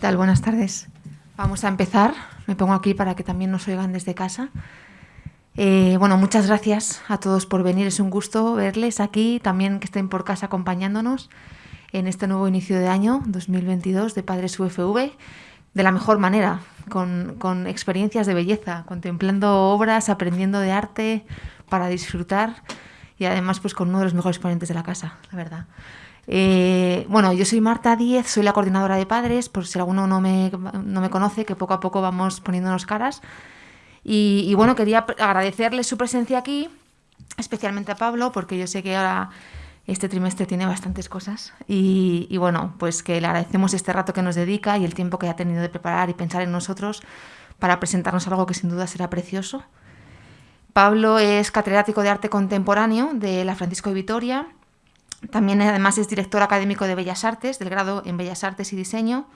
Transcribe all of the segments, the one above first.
tal? Buenas tardes. Vamos a empezar. Me pongo aquí para que también nos oigan desde casa. Eh, bueno, muchas gracias a todos por venir. Es un gusto verles aquí, también que estén por casa acompañándonos en este nuevo inicio de año 2022 de Padres UFV de la mejor manera, con, con experiencias de belleza, contemplando obras, aprendiendo de arte para disfrutar y además pues con uno de los mejores ponentes de la casa, la verdad. Eh, bueno, yo soy Marta Díez, soy la coordinadora de padres, por si alguno no me, no me conoce, que poco a poco vamos poniéndonos caras. Y, bueno, quería agradecerle su presencia aquí, especialmente a Pablo, porque yo sé que ahora este trimestre tiene bastantes cosas. Y, y, bueno, pues que le agradecemos este rato que nos dedica y el tiempo que ha tenido de preparar y pensar en nosotros para presentarnos algo que sin duda será precioso. Pablo es catedrático de arte contemporáneo de la Francisco de Vitoria también además es director académico de Bellas Artes, del grado en Bellas Artes y Diseño.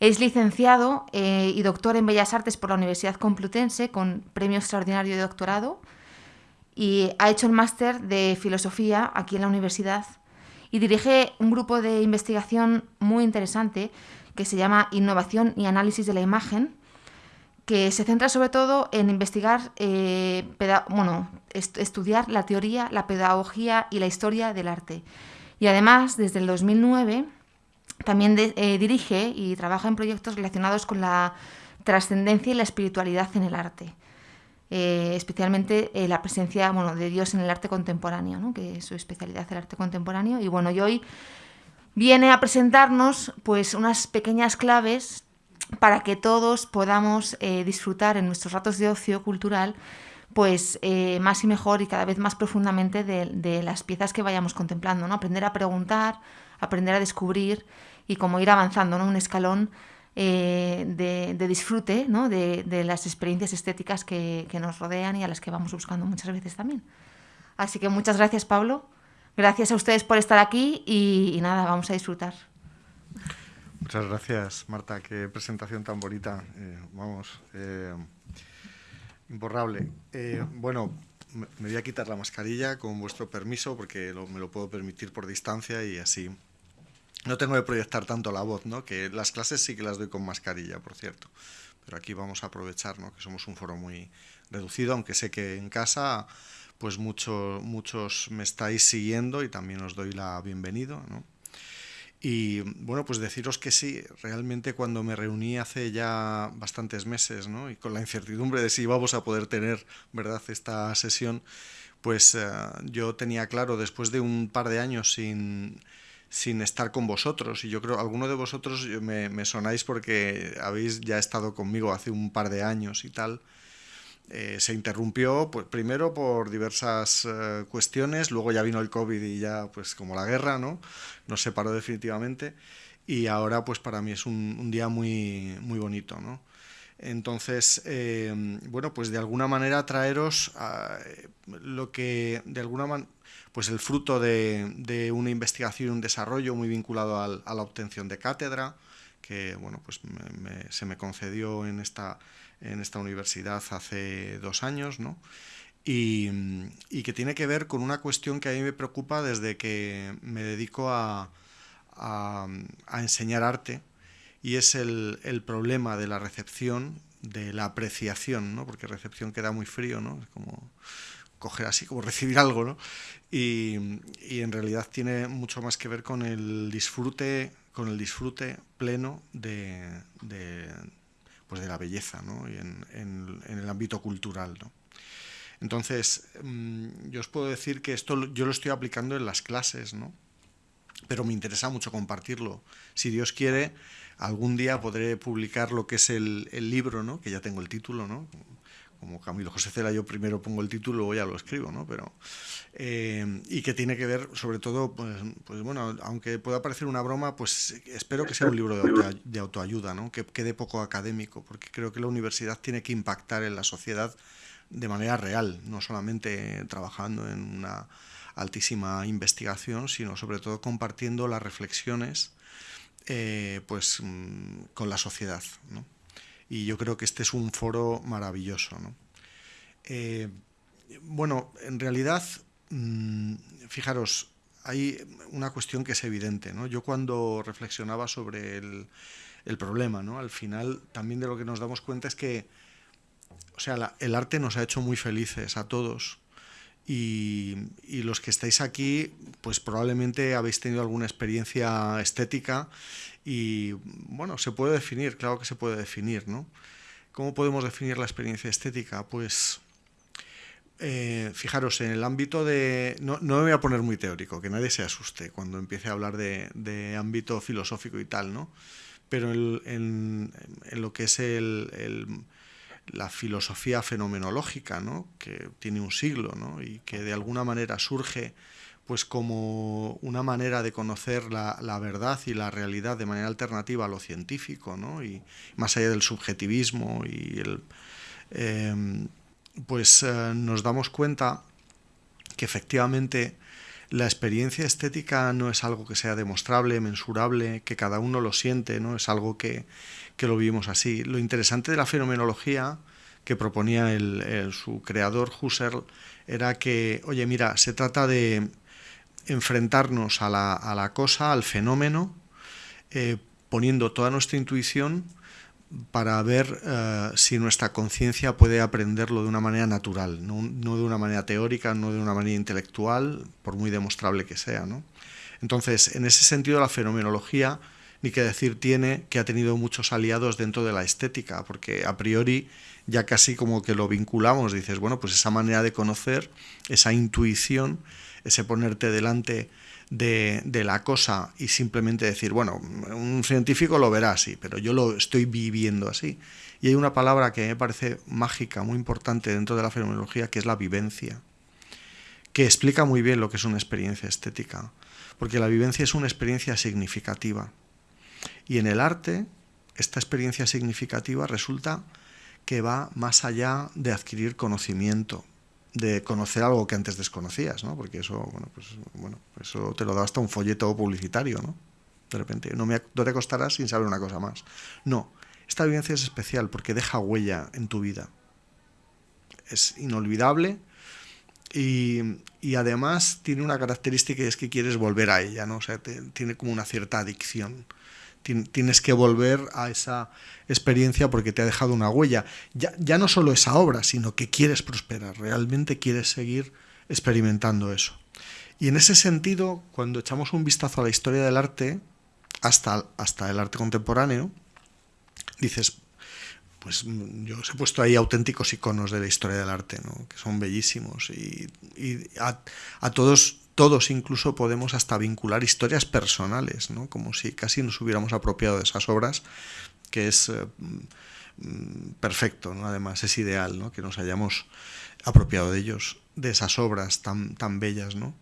Es licenciado eh, y doctor en Bellas Artes por la Universidad Complutense con premio extraordinario de doctorado y ha hecho el máster de Filosofía aquí en la universidad y dirige un grupo de investigación muy interesante que se llama Innovación y Análisis de la Imagen, que se centra sobre todo en investigar, eh, bueno, est estudiar la teoría, la pedagogía y la historia del arte. Y además, desde el 2009, también eh, dirige y trabaja en proyectos relacionados con la trascendencia y la espiritualidad en el arte. Eh, especialmente eh, la presencia bueno, de Dios en el arte contemporáneo, que es su especialidad el arte contemporáneo. Y bueno, y hoy viene a presentarnos pues, unas pequeñas claves para que todos podamos disfrutar en nuestros ratos de ocio cultural pues eh, más y mejor y cada vez más profundamente de, las piezas que vayamos contemplando, ¿no? Aprender a preguntar, aprender a descubrir y como ir avanzando, ¿no? Un escalón eh, de, disfrute, ¿no? De, las experiencias estéticas que, nos rodean y a las que vamos buscando muchas veces también. Así que muchas gracias, Pablo. Gracias a ustedes por estar aquí y, nada, vamos a disfrutar. Muchas gracias, Marta. Qué presentación tan bonita. Eh, vamos, imborrable. Eh, bueno, me voy a quitar la mascarilla con vuestro permiso porque lo, me lo puedo permitir por distancia y así no tengo que proyectar tanto la voz, ¿no? Que las clases sí que las doy con mascarilla, por cierto. Pero aquí vamos a aprovechar, ¿no? Que somos un foro muy reducido, aunque sé que en casa pues mucho, muchos me estáis siguiendo y también os doy la bienvenida, ¿no? Y bueno, pues deciros que sí, realmente cuando me reuní hace ya bastantes meses, ¿no? y con la incertidumbre de si íbamos a poder tener, ¿verdad?, esta sesión, pues uh, yo tenía claro, después de un par de años sin, sin estar con vosotros, y yo creo, alguno de vosotros me, me sonáis porque habéis ya estado conmigo hace un par de años y tal, eh, se interrumpió pues, primero por diversas eh, cuestiones, luego ya vino el COVID y ya pues como la guerra, ¿no? Nos separó definitivamente y ahora pues para mí es un, día muy, muy bonito, ¿no? Entonces, eh, bueno, pues de alguna manera traeros a, lo que de alguna manera pues el fruto de, una investigación y un desarrollo muy vinculado a la obtención de cátedra, que bueno, pues se me concedió en esta en esta universidad hace dos años, ¿no? Y, y, que tiene que ver con una cuestión que a mí me preocupa desde que me dedico a, a, a enseñar arte, y es el, el, problema de la recepción, de la apreciación, ¿no? porque recepción queda muy frío, ¿no? es como coger así, como recibir algo, ¿no? y, y en realidad tiene mucho más que ver con el disfrute, con el disfrute pleno de, de, pues de la belleza ¿no? y en, en, el ámbito cultural. ¿no? Entonces, mmm, yo os puedo decir que esto yo lo estoy aplicando en las clases, ¿no? pero me interesa mucho compartirlo. Si Dios quiere, algún día podré publicar lo que es el, el libro, ¿no? que ya tengo el título, ¿no? Como Camilo José Cela, yo primero pongo el título, luego ya lo escribo, ¿no? Pero, eh, y que tiene que ver, sobre todo, pues, pues, bueno, aunque pueda parecer una broma, pues espero que sea un libro de, auto, de autoayuda, ¿no? Que quede poco académico, porque creo que la universidad tiene que impactar en la sociedad de manera real, no solamente trabajando en una altísima investigación, sino sobre todo compartiendo las reflexiones eh, pues, mm, con la sociedad, ¿no? Y yo creo que este es un foro maravilloso. ¿no? Eh, bueno, en realidad, mmm, fijaros, hay una cuestión que es evidente. ¿no? Yo cuando reflexionaba sobre el, problema, ¿no? al final también de lo que nos damos cuenta es que o sea, el arte nos ha hecho muy felices a todos. Y, los que estáis aquí, pues probablemente habéis tenido alguna experiencia estética y, bueno, se puede definir, claro que se puede definir, ¿no? ¿Cómo podemos definir la experiencia estética? Pues eh, fijaros, en el ámbito de... No, no, me voy a poner muy teórico, que nadie se asuste cuando empiece a hablar de, de ámbito filosófico y tal, ¿no? Pero en, en, lo que es el, la filosofía fenomenológica, ¿no? que tiene un siglo ¿no? y que de alguna manera surge pues como una manera de conocer la, verdad y la realidad de manera alternativa a lo científico, ¿no? y más allá del subjetivismo y el, eh, pues eh, nos damos cuenta que efectivamente la experiencia estética no es algo que sea demostrable, mensurable, que cada uno lo siente, no es algo que, que lo vivimos así. Lo interesante de la fenomenología que proponía el, su creador Husserl era que, oye, mira, se trata de enfrentarnos a la, a la cosa, al fenómeno, eh, poniendo toda nuestra intuición para ver uh, si nuestra conciencia puede aprenderlo de una manera natural, no, no, de una manera teórica, no de una manera intelectual, por muy demostrable que sea. ¿no? Entonces, en ese sentido, la fenomenología, ni que decir tiene, que ha tenido muchos aliados dentro de la estética, porque a priori ya casi como que lo vinculamos, dices, bueno, pues esa manera de conocer, esa intuición, ese ponerte delante de, de, la cosa y simplemente decir, bueno, un científico lo verá así, pero yo lo estoy viviendo así. Y hay una palabra que me parece mágica, muy importante dentro de la fenomenología, que es la vivencia, que explica muy bien lo que es una experiencia estética, porque la vivencia es una experiencia significativa. Y en el arte, esta experiencia significativa resulta que va más allá de adquirir conocimiento, de conocer algo que antes desconocías, ¿no? Porque eso, bueno, pues, bueno, eso te lo da hasta un folleto publicitario, ¿no? De repente, no, me, te acostarás sin saber una cosa más. No, esta vivencia es especial porque deja huella en tu vida. Es inolvidable y, y además tiene una característica y es que quieres volver a ella, ¿no? O sea, te, tiene como una cierta adicción tienes que volver a esa experiencia porque te ha dejado una huella. Ya, ya no solo esa obra, sino que quieres prosperar, realmente quieres seguir experimentando eso. Y en ese sentido, cuando echamos un vistazo a la historia del arte, hasta, hasta el arte contemporáneo, dices, pues yo os he puesto ahí auténticos iconos de la historia del arte, ¿no? que son bellísimos y, a, todos todos incluso podemos hasta vincular historias personales, ¿no? como si casi nos hubiéramos apropiado de esas obras, que es eh, perfecto, ¿no? además es ideal ¿no? que nos hayamos apropiado de ellos, de esas obras tan, tan bellas, ¿no?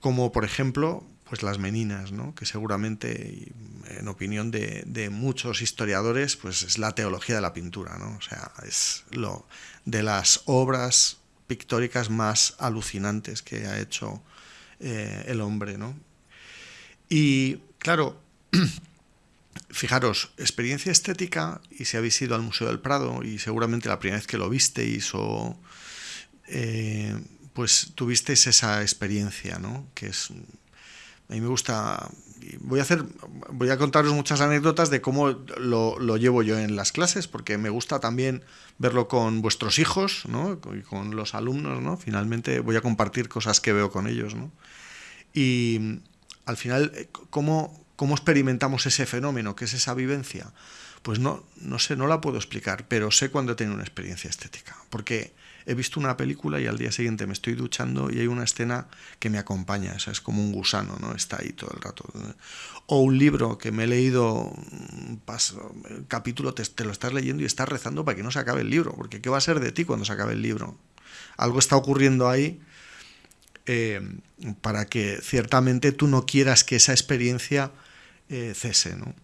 como por ejemplo pues las meninas, ¿no? que seguramente, en opinión de, de, muchos historiadores, pues es la teología de la pintura, ¿no? o sea, es lo de las obras pictóricas más alucinantes que ha hecho eh, el hombre, ¿no? Y claro, fijaros, experiencia estética, y si habéis ido al Museo del Prado, y seguramente la primera vez que lo visteis, o eh, pues tuvisteis esa experiencia, ¿no? Que es. A mí me gusta. Voy a hacer. Voy a contaros muchas anécdotas de cómo lo, lo llevo yo en las clases, porque me gusta también verlo con vuestros hijos, ¿no? Y con los alumnos, ¿no? Finalmente voy a compartir cosas que veo con ellos, ¿no? Y al final, ¿cómo, cómo experimentamos ese fenómeno, que es esa vivencia? Pues no, no sé, no la puedo explicar, pero sé cuando he una experiencia estética. Porque he visto una película y al día siguiente me estoy duchando y hay una escena que me acompaña, o sea, es como un gusano, ¿no? Está ahí todo el rato. O un libro que me he leído, un paso, capítulo te, te, lo estás leyendo y estás rezando para que no se acabe el libro, porque ¿qué va a ser de ti cuando se acabe el libro? Algo está ocurriendo ahí eh, para que ciertamente tú no quieras que esa experiencia eh, cese, ¿no?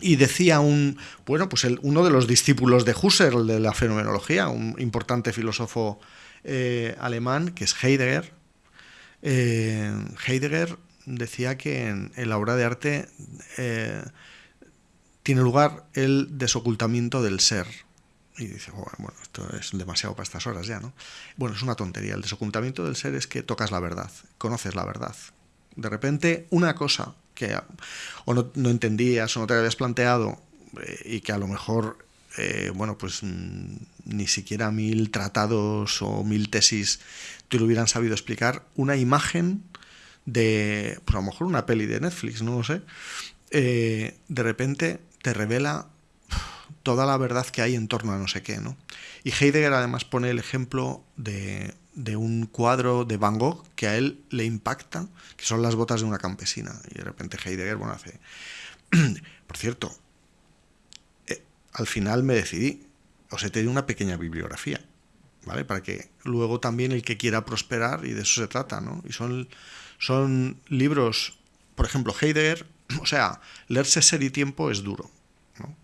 Y decía un, bueno, pues uno de los discípulos de Husserl de la fenomenología, un importante filósofo eh, alemán, que es Heidegger. Eh, Heidegger decía que en, la obra de arte eh, tiene lugar el desocultamiento del ser. Y dice, bueno, esto es demasiado para estas horas ya, ¿no? Bueno, es una tontería. El desocultamiento del ser es que tocas la verdad, conoces la verdad. De repente, una cosa o no, entendías o no te habías planteado eh, y que a lo mejor, eh, bueno, pues mm, ni siquiera mil tratados o mil tesis te lo hubieran sabido explicar, una imagen de, pues a lo mejor una peli de Netflix, no lo sé, eh, de repente te revela toda la verdad que hay en torno a no sé qué, ¿no? Y Heidegger además pone el ejemplo de, de un cuadro de Van Gogh que a él le impacta, que son las botas de una campesina. Y de repente Heidegger, bueno, hace... Por cierto, eh, al final me decidí, os he tenido una pequeña bibliografía, ¿vale? Para que luego también el que quiera prosperar, y de eso se trata, ¿no? Y son, son libros, por ejemplo, Heidegger, o sea, leerse Ser y Tiempo es duro, ¿no?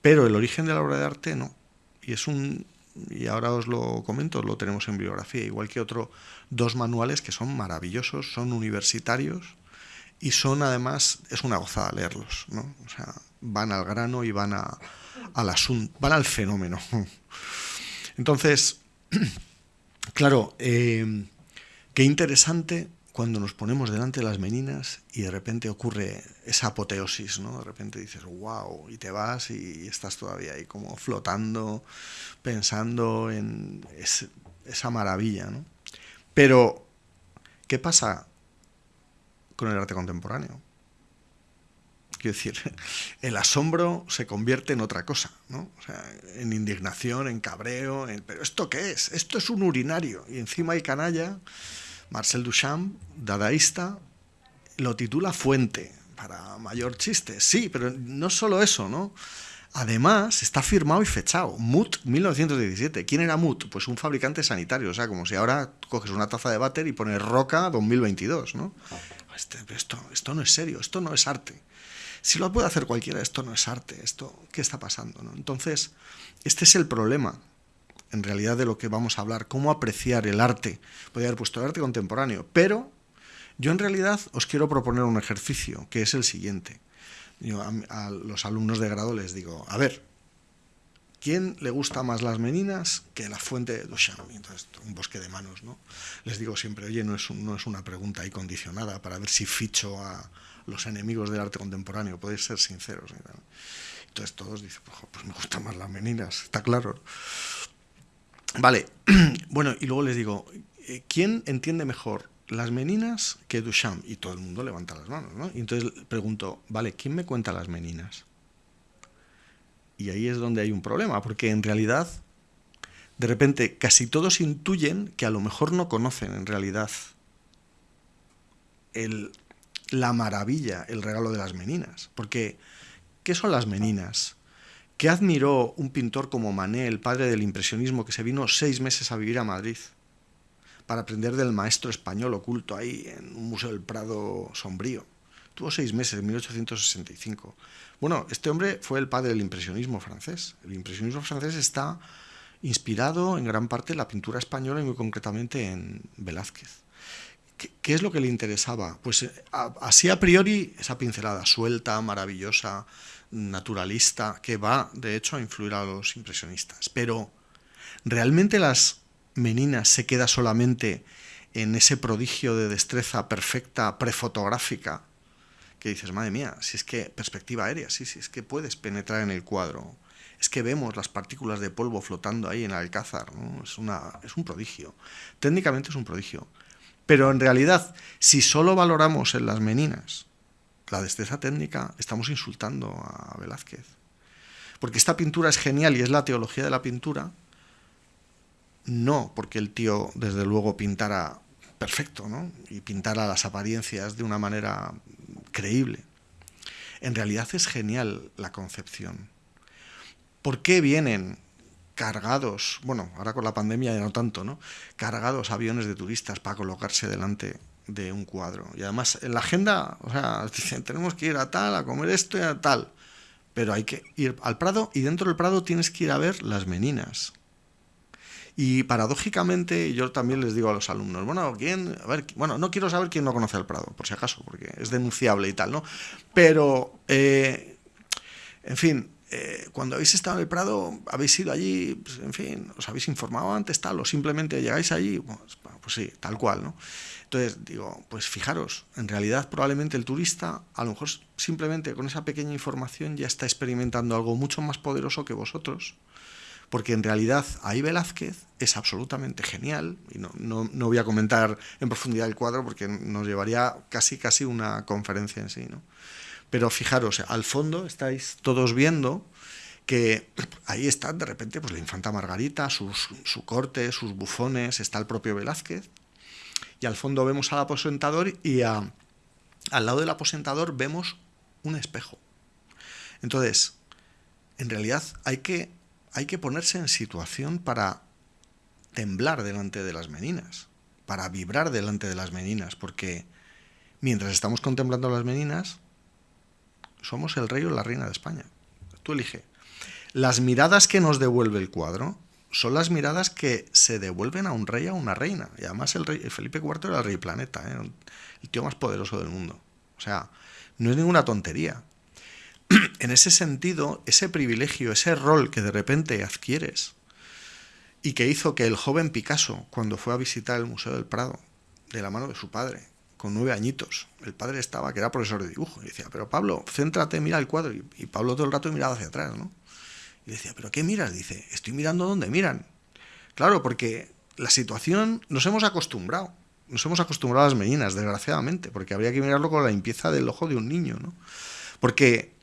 Pero el origen de la obra de arte no. Y es un, y ahora os lo comento, lo tenemos en bibliografía, igual que otros dos manuales que son maravillosos, son universitarios y son además, es una gozada leerlos, ¿no? O sea, van al grano y van al asunto, van al fenómeno. Entonces, claro, eh, qué interesante cuando nos ponemos delante de las meninas y de repente ocurre esa apoteosis, ¿no? De repente dices, wow, y te vas y estás todavía ahí como flotando, pensando en esa maravilla, ¿no? Pero, ¿qué pasa con el arte contemporáneo? Quiero decir, el asombro se convierte en otra cosa, ¿no? O sea, en indignación, en cabreo, pero ¿esto qué es? Esto es un urinario y encima hay canalla Marcel Duchamp, dadaísta, lo titula Fuente, para mayor chiste. Sí, pero no solo eso, ¿no? Además, está firmado y fechado. Mut 1917. ¿Quién era Mut? Pues un fabricante sanitario. O sea, como si ahora coges una taza de váter y pones Roca 2022, ¿no? Este, esto, esto no es serio, esto no es arte. Si lo puede hacer cualquiera, esto no es arte. Esto, ¿Qué está pasando? ¿no? Entonces, este es el problema en realidad de lo que vamos a hablar, cómo apreciar el arte. Podría haber puesto el arte contemporáneo, pero yo en realidad os quiero proponer un ejercicio, que es el siguiente. Yo a, los alumnos de grado les digo, a ver, ¿quién le gusta más las meninas que la fuente de Duchamp? Entonces, un bosque de manos, ¿no? Les digo siempre, oye, no es, no es una pregunta ahí condicionada para ver si ficho a los enemigos del arte contemporáneo, podéis ser sinceros. Entonces todos dicen, pues me gustan más las meninas, está claro. Vale, bueno, y luego les digo, eh, ¿quién entiende mejor las meninas que Duchamp? Y todo el mundo levanta las manos, ¿no? Y entonces pregunto, vale, ¿quién me cuenta las meninas? Y ahí es donde hay un problema, porque en realidad, de repente, casi todos intuyen que a lo mejor no conocen en realidad el, la maravilla, el regalo de las meninas. Porque, ¿qué son las meninas? ¿Qué admiró un pintor como Manet, el padre del impresionismo, que se vino seis meses a vivir a Madrid para aprender del maestro español oculto ahí en un museo del Prado sombrío? Tuvo seis meses, en 1865. Bueno, este hombre fue el padre del impresionismo francés. El impresionismo francés está inspirado en gran parte en la pintura española y muy concretamente en Velázquez. ¿Qué, es lo que le interesaba? Pues eh, así a priori esa pincelada suelta, maravillosa, naturalista que va, de hecho, a influir a los impresionistas. Pero, ¿realmente las meninas se queda solamente en ese prodigio de destreza perfecta prefotográfica? Que dices, madre mía, si es que perspectiva aérea, sí, sí, es que puedes penetrar en el cuadro. Es que vemos las partículas de polvo flotando ahí en el alcázar, es, una, es un prodigio. Técnicamente es un prodigio. Pero en realidad, si solo valoramos en las meninas la destreza técnica, estamos insultando a Velázquez. Porque esta pintura es genial y es la teología de la pintura, no porque el tío, desde luego, pintara perfecto, ¿no? Y pintara las apariencias de una manera creíble. En realidad es genial la concepción. ¿Por qué vienen cargados, bueno, ahora con la pandemia ya no tanto, ¿no? Cargados aviones de turistas para colocarse delante de un cuadro. Y además en la agenda, o sea, tenemos que ir a tal, a comer esto y a tal. Pero hay que ir al Prado y dentro del Prado tienes que ir a ver las meninas. Y paradójicamente yo también les digo a los alumnos, bueno, ¿quién? A ver, bueno, no quiero saber quién no conoce el Prado, por si acaso, porque es denunciable y tal, ¿no? Pero, eh, en fin, eh, cuando habéis estado en el Prado, habéis ido allí, pues, en fin, os habéis informado antes, tal, o simplemente llegáis allí, pues, sí, tal cual, ¿no? Entonces, digo, pues fijaros, en realidad probablemente el turista, a lo mejor simplemente con esa pequeña información ya está experimentando algo mucho más poderoso que vosotros, porque en realidad ahí Velázquez es absolutamente genial, y no, no, no voy a comentar en profundidad el cuadro porque nos llevaría casi, casi una conferencia en sí, ¿no? Pero fijaros, al fondo estáis todos viendo que ahí está de repente pues, la infanta Margarita, su corte, sus bufones, está el propio Velázquez, y al fondo vemos al aposentador y al lado del aposentador vemos un espejo. Entonces, en realidad hay que, hay que ponerse en situación para temblar delante de las meninas, para vibrar delante de las meninas, porque mientras estamos contemplando las meninas, somos el rey o la reina de España. Tú elige. Las miradas que nos devuelve el cuadro son las miradas que se devuelven a un rey a una reina. Y además el rey Felipe IV era el rey planeta, ¿eh? el tío más poderoso del mundo. O sea, no es ninguna tontería. en ese sentido, ese privilegio, ese rol que de repente adquieres y que hizo que el joven Picasso, cuando fue a visitar el Museo del Prado, de la mano de su padre, con nueve añitos. El padre estaba, que era profesor de dibujo, y decía, pero Pablo, céntrate, mira el cuadro. Y, Pablo todo el rato miraba hacia atrás, ¿no? Y decía, ¿pero qué miras? Dice, estoy mirando donde miran. Claro, porque la situación nos hemos acostumbrado. Nos hemos acostumbrado a las meninas, desgraciadamente, porque habría que mirarlo con la limpieza del ojo de un niño, ¿no? Porque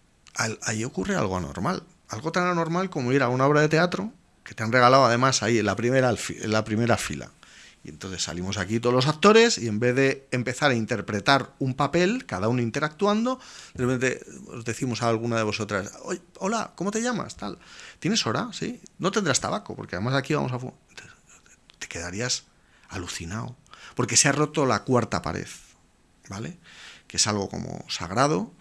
ahí ocurre algo anormal. Algo tan anormal como ir a una obra de teatro, que te han regalado además ahí en la primera, en la primera fila y entonces salimos aquí todos los actores y en vez de empezar a interpretar un papel, cada uno interactuando, de repente os decimos a alguna de vosotras, hola, ¿cómo te llamas? Tal. ¿Tienes hora? Sí. No tendrás tabaco, porque además aquí vamos a... Te quedarías alucinado, porque se ha roto la cuarta pared, ¿vale? Que es algo como sagrado,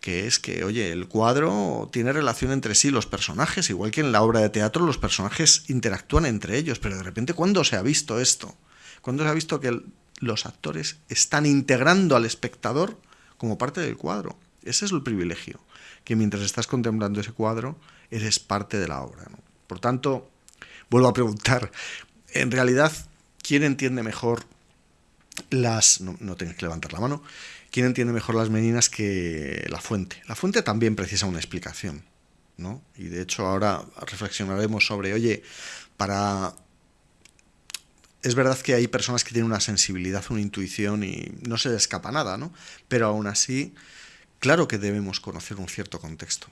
que es que, oye, el cuadro tiene relación entre sí, los personajes, igual que en la obra de teatro los personajes interactúan entre ellos, pero de repente, ¿cuándo se ha visto esto? Cuando se ha visto que los actores están integrando al espectador como parte del cuadro. Ese es el privilegio, que mientras estás contemplando ese cuadro, eres parte de la obra. Por tanto, vuelvo a preguntar, en realidad, ¿quién entiende mejor las... No, no que levantar la mano. ¿Quién entiende mejor las meninas que la fuente? La fuente también precisa una explicación, ¿no? Y de hecho ahora reflexionaremos sobre, oye, para es verdad que hay personas que tienen una sensibilidad, una intuición y no se les escapa nada, ¿no? Pero aún así, claro que debemos conocer un cierto contexto.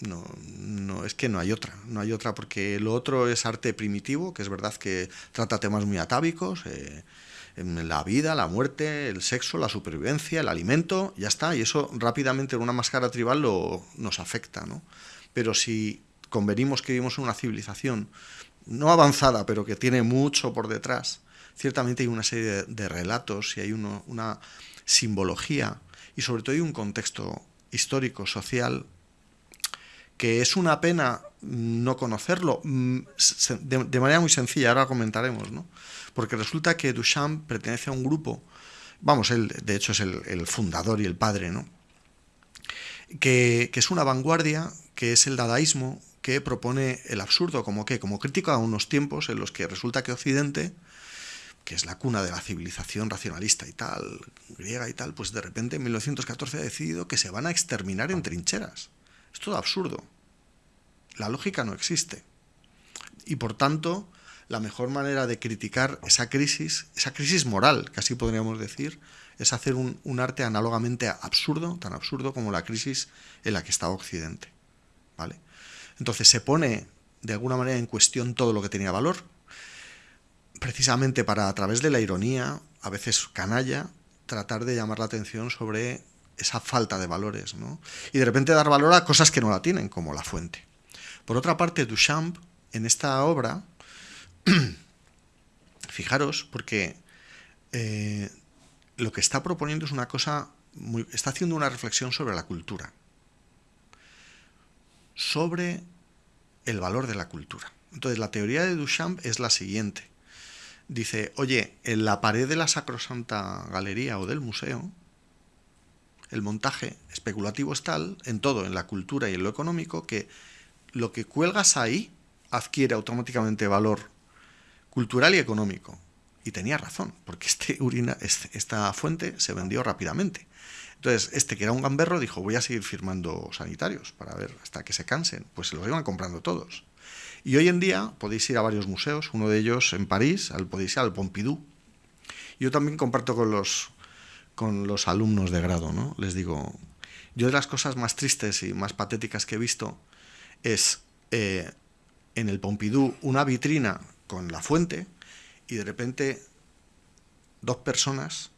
No, no, es que no hay otra, no hay otra, porque lo otro es arte primitivo, que es verdad que trata temas muy atávicos, eh, la vida, la muerte, el sexo, la supervivencia, el alimento, ya está, y eso rápidamente en una máscara tribal lo, nos afecta, ¿no? Pero si convenimos que vivimos en una civilización no avanzada, pero que tiene mucho por detrás, ciertamente hay una serie de, relatos y hay una simbología y sobre todo hay un contexto histórico, social, que es una pena no conocerlo mm, de, manera muy sencilla, ahora comentaremos, ¿no? Porque resulta que Duchamp pertenece a un grupo, vamos, él de hecho es el, fundador y el padre, ¿no? Que, es una vanguardia, que es el dadaísmo, que propone el absurdo, como que, como crítico a unos tiempos en los que resulta que Occidente, que es la cuna de la civilización racionalista y tal, griega y tal, pues de repente en 1914 ha decidido que se van a exterminar en trincheras. Es todo absurdo. La lógica no existe. Y por tanto, la mejor manera de criticar esa crisis, esa crisis moral, casi podríamos decir, es hacer un, un arte análogamente absurdo, tan absurdo como la crisis en la que está Occidente. ¿Vale? Entonces se pone de alguna manera en cuestión todo lo que tenía valor, precisamente para a través de la ironía, a veces canalla, tratar de llamar la atención sobre esa falta de valores, ¿no? Y de repente dar valor a cosas que no la tienen, como la fuente. Por otra parte, Duchamp, en esta obra, fijaros, porque eh, lo que está proponiendo es una cosa, muy, está haciendo una reflexión sobre la cultura sobre el valor de la cultura. Entonces, la teoría de Duchamp es la siguiente. Dice, oye, en la pared de la Sacrosanta Galería o del museo, el montaje especulativo es tal, en todo, en la cultura y en lo económico, que lo que cuelgas ahí adquiere automáticamente valor cultural y económico. Y tenía razón, porque este urina, este, esta fuente se vendió rápidamente. Entonces, este que era un gamberro dijo, voy a seguir firmando sanitarios para ver hasta que se cansen. Pues se los iban comprando todos. Y hoy en día podéis ir a varios museos, uno de ellos en París, al, podéis ir al Pompidou. Yo también comparto con los, con los alumnos de grado, ¿no? Les digo, yo de las cosas más tristes y más patéticas que he visto es eh, en el Pompidou una vitrina con la fuente y de repente dos personas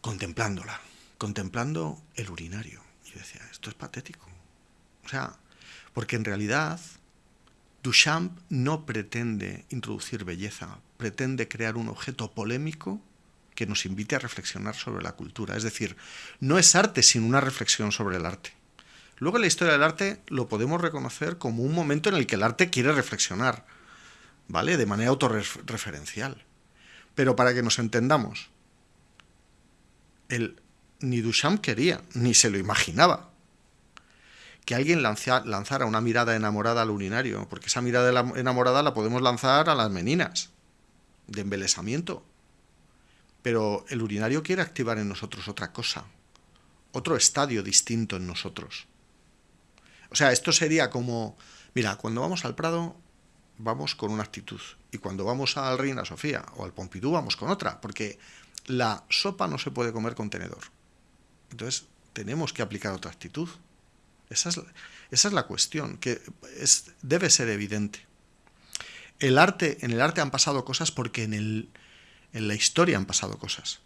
contemplándola, contemplando el urinario. Y yo decía, esto es patético. O sea, porque en realidad Duchamp no pretende introducir belleza, pretende crear un objeto polémico que nos invite a reflexionar sobre la cultura. Es decir, no es arte sin una reflexión sobre el arte. Luego en la historia del arte lo podemos reconocer como un momento en el que el arte quiere reflexionar, ¿vale? De manera autorreferencial. Pero para que nos entendamos, el, ni Duchamp quería, ni se lo imaginaba que alguien lanzara una mirada enamorada al urinario, porque esa mirada enamorada la podemos lanzar a las meninas, de embelesamiento. Pero el urinario quiere activar en nosotros otra cosa, otro estadio distinto en nosotros. O sea, esto sería como, mira, cuando vamos al Prado vamos con una actitud, y cuando vamos al Reina Sofía o al Pompidou vamos con otra, porque la sopa no se puede comer con tenedor. Entonces, tenemos que aplicar otra actitud. Esa es, la cuestión, que es, debe ser evidente. El arte, en el arte han pasado cosas porque en, el, en la historia han pasado cosas.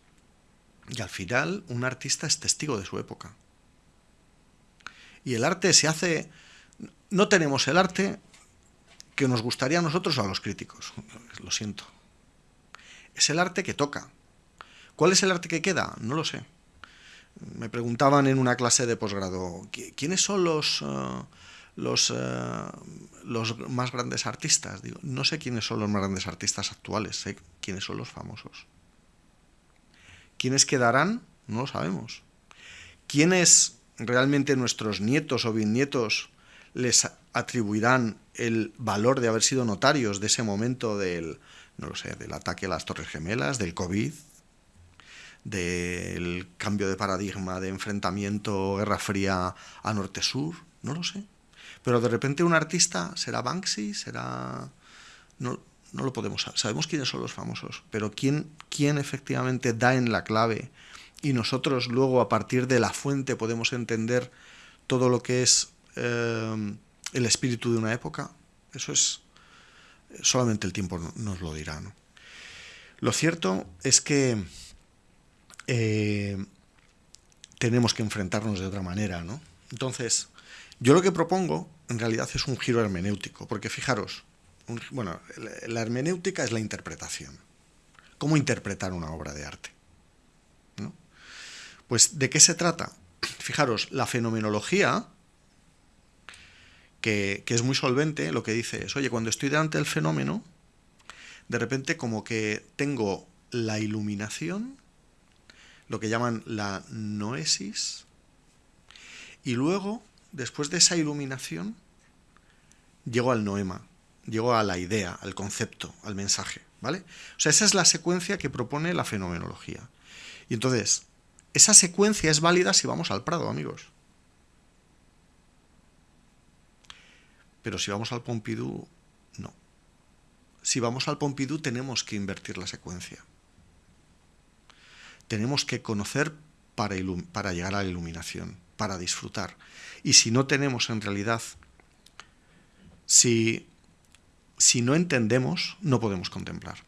Y al final un artista es testigo de su época. Y el arte se hace... No tenemos el arte que nos gustaría a nosotros o a los críticos. Lo siento. Es el arte que toca. ¿Cuál es el arte que queda? No lo sé me preguntaban en una clase de posgrado, ¿quiénes son los, eh, los, eh, los más grandes artistas? Digo, no sé quiénes son los más grandes artistas actuales, sé quiénes son los famosos. ¿Quiénes quedarán? No lo sabemos. ¿Quiénes realmente nuestros nietos o bisnietos les atribuirán el valor de haber sido notarios de ese momento del, no lo sé, del ataque a las Torres Gemelas, del COVID, del cambio de paradigma de enfrentamiento Guerra Fría a Norte-Sur, no lo sé. Pero de repente un artista será Banksy, será... No, no lo podemos saber. Sabemos quiénes son los famosos, pero quién, quién efectivamente da en la clave y nosotros luego a partir de la fuente podemos entender todo lo que es eh, el espíritu de una época, eso es solamente el tiempo nos lo dirá. Lo cierto es que eh, tenemos que enfrentarnos de otra manera, ¿no? Entonces, yo lo que propongo en realidad es un giro hermenéutico, porque fijaros, bueno, la hermenéutica es la interpretación. ¿Cómo interpretar una obra de arte? Pues, ¿de qué se trata? Fijaros, la fenomenología, que, es muy solvente, lo que dice es, oye, cuando estoy delante del fenómeno, de repente como que tengo la iluminación lo que llaman la noesis, y luego, después de esa iluminación, llego al noema, llego a la idea, al concepto, al mensaje, ¿vale? O sea, esa es la secuencia que propone la fenomenología. Y entonces, esa secuencia es válida si vamos al Prado, amigos. Pero si vamos al Pompidou, no. Si vamos al Pompidou tenemos que invertir la secuencia tenemos que conocer para, llegar a la iluminación, para disfrutar. Y si no tenemos en realidad, si, si no entendemos, no podemos contemplar.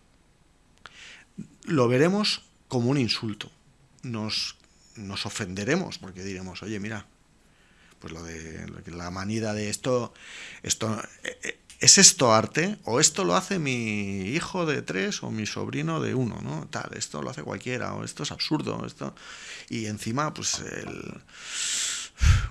Lo veremos como un insulto. Nos, nos ofenderemos porque diremos, oye, mira, pues lo de la manida de esto, esto eh, eh, ¿es esto arte? ¿O esto lo hace mi hijo de tres o mi sobrino de uno? ¿no? Tal, esto lo hace cualquiera, o esto es absurdo, esto. Y encima, pues el,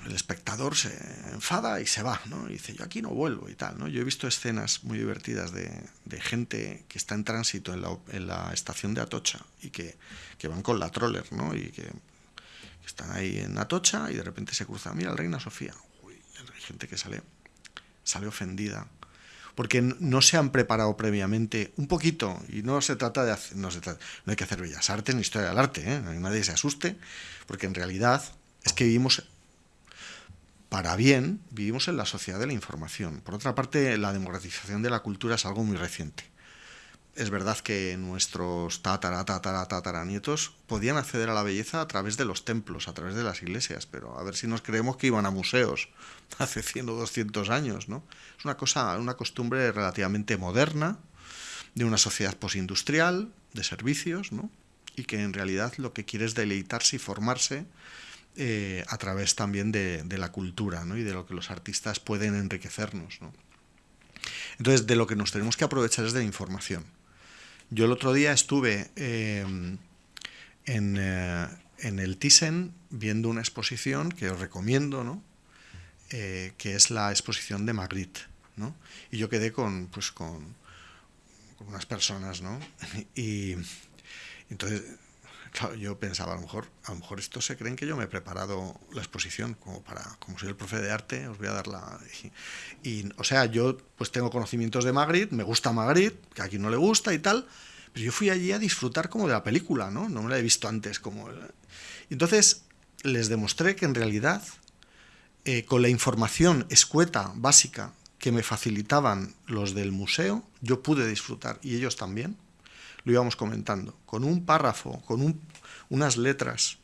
el espectador se enfada y se va, ¿no? Y dice, yo aquí no vuelvo y tal, ¿no? Yo he visto escenas muy divertidas de, de gente que está en tránsito en la, en la, estación de Atocha y que, que van con la troller, ¿no? Y que, que, están ahí en Atocha y de repente se cruzan, mira, el Reina Sofía. Uy, hay gente que sale sale ofendida, porque no se han preparado previamente un poquito, y no se trata de hacer, no, no hay que hacer bellas artes ni historia del arte, ¿eh? nadie se asuste, porque en realidad es que vivimos para bien, vivimos en la sociedad de la información. Por otra parte, la democratización de la cultura es algo muy reciente. Es verdad que nuestros tatara, tatara, tatara nietos podían acceder a la belleza a través de los templos, a través de las iglesias, pero a ver si nos creemos que iban a museos hace 100 o 200 años, ¿no? Es una cosa, una costumbre relativamente moderna de una sociedad posindustrial, de servicios, ¿no? Y que en realidad lo que quiere es deleitarse y formarse eh, a través también de, la cultura ¿no? y de lo que los artistas pueden enriquecernos. ¿no? Entonces, de lo que nos tenemos que aprovechar es de la información. Yo el otro día estuve eh, en, eh, en, el Thyssen viendo una exposición que os recomiendo, ¿no? que es la exposición de Magritte. ¿no? Y yo quedé con, pues, con unas personas, ¿no? Y entonces yo pensaba, a lo mejor, a lo mejor estos se creen que yo me he preparado la exposición, como para, como soy el profe de arte, os voy a dar la. Y, o sea, yo pues tengo conocimientos de Magritte, me gusta Magritte, que a quien no le gusta y tal, pero yo fui allí a disfrutar como de la película, ¿no? No me la he visto antes como. Entonces les demostré que en realidad, eh, con la información escueta, básica, que me facilitaban los del museo, yo pude disfrutar, y ellos también lo íbamos comentando, con un párrafo, con unas letras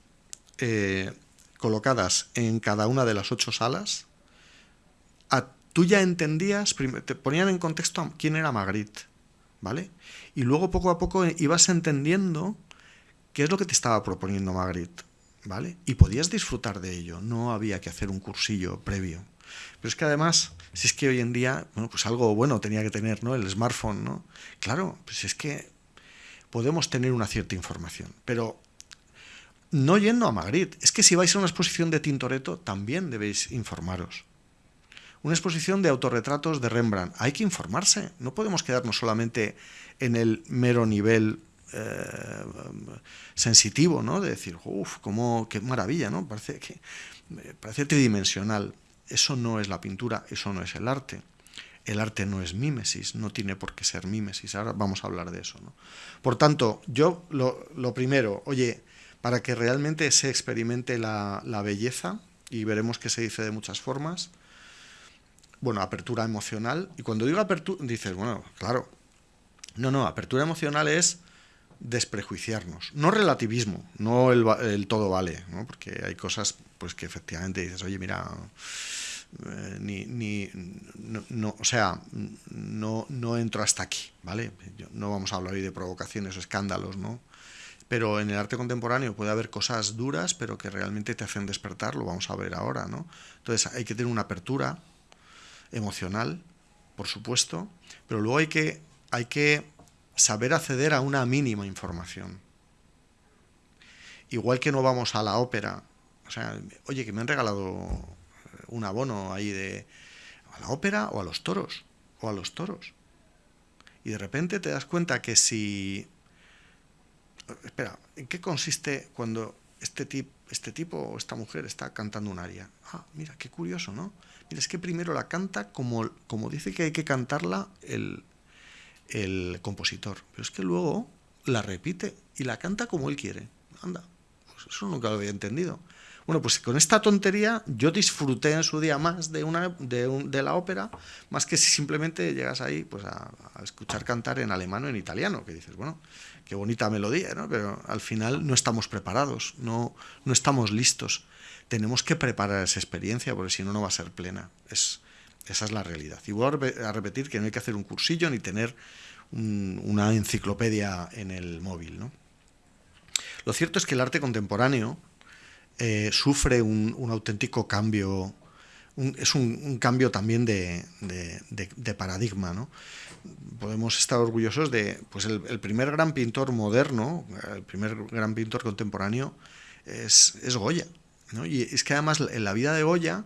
eh, colocadas en cada una de las ocho salas, tú ya entendías, te ponían en contexto quién era Magritte, ¿vale? Y luego poco a poco ibas entendiendo qué es lo que te estaba proponiendo Magritte, ¿vale? Y podías disfrutar de ello, no había que hacer un cursillo previo. Pero es que además, si es que hoy en día, bueno, pues algo bueno tenía que tener, ¿no? El smartphone, ¿no? Claro, pues es que podemos tener una cierta información. Pero no yendo a Magritte, es que si vais a una exposición de Tintoretto, también debéis informaros. Una exposición de autorretratos de Rembrandt, hay que informarse, no podemos quedarnos solamente en el mero nivel eh, sensitivo, ¿no? De decir, uff, qué maravilla, ¿no? Parece, que, parece tridimensional. Eso no es la pintura, eso no es el arte el arte no es mímesis, no tiene por qué ser mímesis. Ahora vamos a hablar de eso. ¿no? Por tanto, yo lo, primero, oye, para que realmente se experimente la, belleza, y veremos que se dice de muchas formas, bueno, apertura emocional, y cuando digo apertura, dices, bueno, claro, no, no, apertura emocional es desprejuiciarnos, no relativismo, no el, el todo vale, ¿no? porque hay cosas pues que efectivamente dices, oye, mira, eh, ni, ni no, o sea, no, no entro hasta aquí, ¿vale? no vamos a hablar hoy de provocaciones o escándalos, ¿no? Pero en el arte contemporáneo puede haber cosas duras, pero que realmente te hacen despertar, lo vamos a ver ahora, ¿no? Entonces hay que tener una apertura emocional, por supuesto, pero luego hay que, hay que saber acceder a una mínima información. Igual que no vamos a la ópera, o sea, oye, que me han regalado un abono ahí de a la ópera o a los toros, o a los toros. Y de repente te das cuenta que si... Espera, ¿en qué consiste cuando este, tip, este tipo o esta mujer está cantando un aria? Ah, mira, qué curioso, ¿no? Mira, es que primero la canta como, como dice que hay que cantarla el, el compositor, pero es que luego la repite y la canta como él quiere. Anda, pues eso nunca lo había entendido. Bueno, pues con esta tontería yo disfruté en su día más de, una, de, la ópera, más que si simplemente llegas ahí pues a, escuchar cantar en alemán o en italiano, que dices, bueno, qué bonita melodía, ¿no? pero al final no estamos preparados, no, no estamos listos. Tenemos que preparar esa experiencia, porque si no, no va a ser plena. Es, esa es la realidad. Y voy a repetir que no hay que hacer un cursillo ni tener una enciclopedia en el móvil. ¿no? Lo cierto es que el arte contemporáneo eh, sufre un, auténtico cambio, es un, cambio también de, paradigma. ¿no? Podemos estar orgullosos de, pues el, primer gran pintor moderno, el primer gran pintor contemporáneo es, Goya. ¿no? Y es que además en la vida de Goya,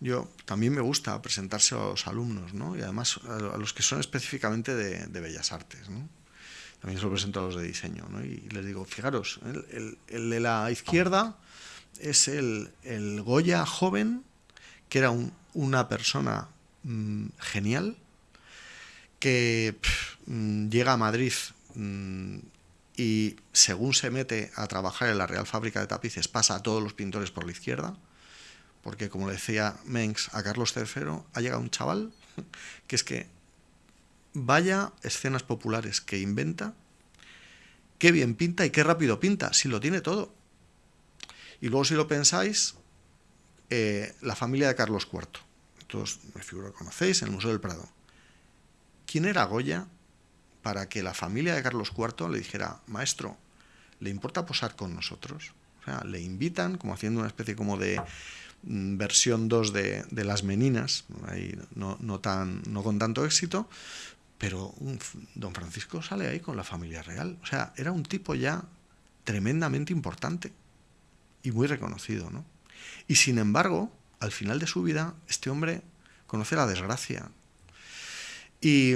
yo también me gusta presentarse a los alumnos, ¿no? y además a, los que son específicamente de, Bellas Artes. ¿no? También se lo presento a los de diseño, ¿no? y les digo, fijaros, el de la izquierda es el, Goya joven, que era una persona mm, genial que mm, llega a Madrid mm, y según se mete a trabajar en la Real Fábrica de Tapices pasa a todos los pintores por la izquierda, porque como le decía Mengs a Carlos III, ha llegado un chaval que es que vaya escenas populares que inventa, qué bien pinta y qué rápido pinta, si lo tiene todo. Y luego si lo pensáis, eh, la familia de Carlos IV. Todos me figuro que conocéis, en el Museo del Prado. ¿Quién era Goya para que la familia de Carlos IV le dijera, maestro, ¿le importa posar con nosotros? O sea, le invitan como haciendo una especie como de mm, versión 2 de, Las Meninas, ahí no, no, tan, no con tanto éxito, pero don Francisco sale ahí con la familia real. O sea, era un tipo ya tremendamente importante y muy reconocido, ¿no? Y sin embargo, al final de su vida, este hombre conoce la desgracia. Y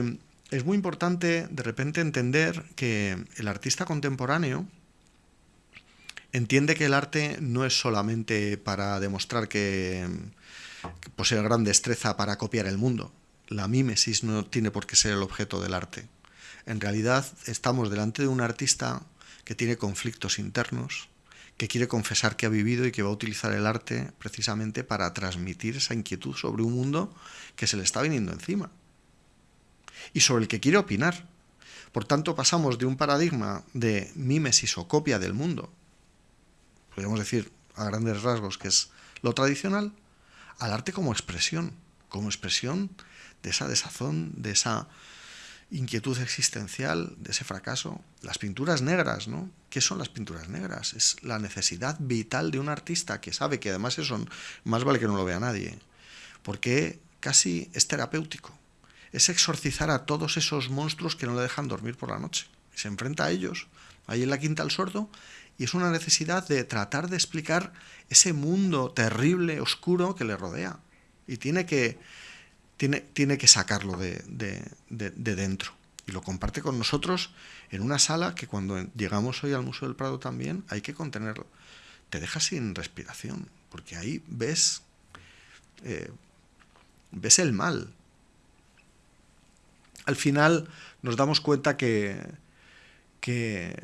es muy importante de repente entender que el artista contemporáneo entiende que el arte no es solamente para demostrar que, posee gran destreza para copiar el mundo. La mímesis no tiene por qué ser el objeto del arte. En realidad estamos delante de un artista que tiene conflictos internos, que quiere confesar que ha vivido y que va a utilizar el arte precisamente para transmitir esa inquietud sobre un mundo que se le está viniendo encima y sobre el que quiere opinar. Por tanto, pasamos de un paradigma de mímesis o copia del mundo, podríamos decir a grandes rasgos que es lo tradicional, al arte como expresión, como expresión de esa desazón, de esa inquietud existencial, de ese fracaso. Las pinturas negras, ¿no? ¿Qué son las pinturas negras? Es la necesidad vital de un artista que sabe que además eso más vale que no lo vea nadie, porque casi es terapéutico. Es exorcizar a todos esos monstruos que no le dejan dormir por la noche. Se enfrenta a ellos, ahí en la quinta al sordo, y es una necesidad de tratar de explicar ese mundo terrible, oscuro que le rodea. Y tiene que tiene, que sacarlo de, dentro. Y lo comparte con nosotros en una sala que cuando llegamos hoy al Museo del Prado también hay que contenerlo. Te deja sin respiración, porque ahí ves, eh, ves el mal. Al final nos damos cuenta que, que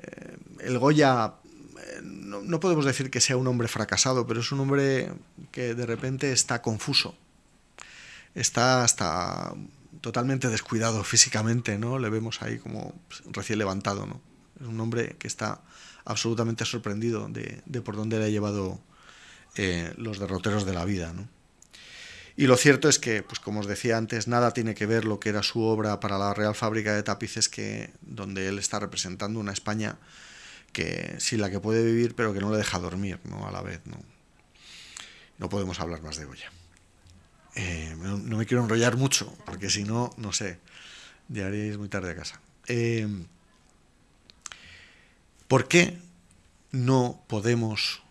el Goya eh, no, no, podemos decir que sea un hombre fracasado, pero es un hombre que de repente está confuso está hasta totalmente descuidado físicamente, ¿no? Le vemos ahí como recién levantado, ¿no? Es un hombre que está absolutamente sorprendido de, por dónde le ha llevado eh, los derroteros de la vida, ¿no? Y lo cierto es que, pues como os decía antes, nada tiene que ver lo que era su obra para la Real Fábrica de Tapices, que donde él está representando una España que sí la que puede vivir, pero que no le deja dormir, ¿no? A la vez, ¿no? No podemos hablar más de Goya. Eh, no, me quiero enrollar mucho, porque si no, no sé, llegaríais muy tarde a casa. Eh, ¿Por qué no podemos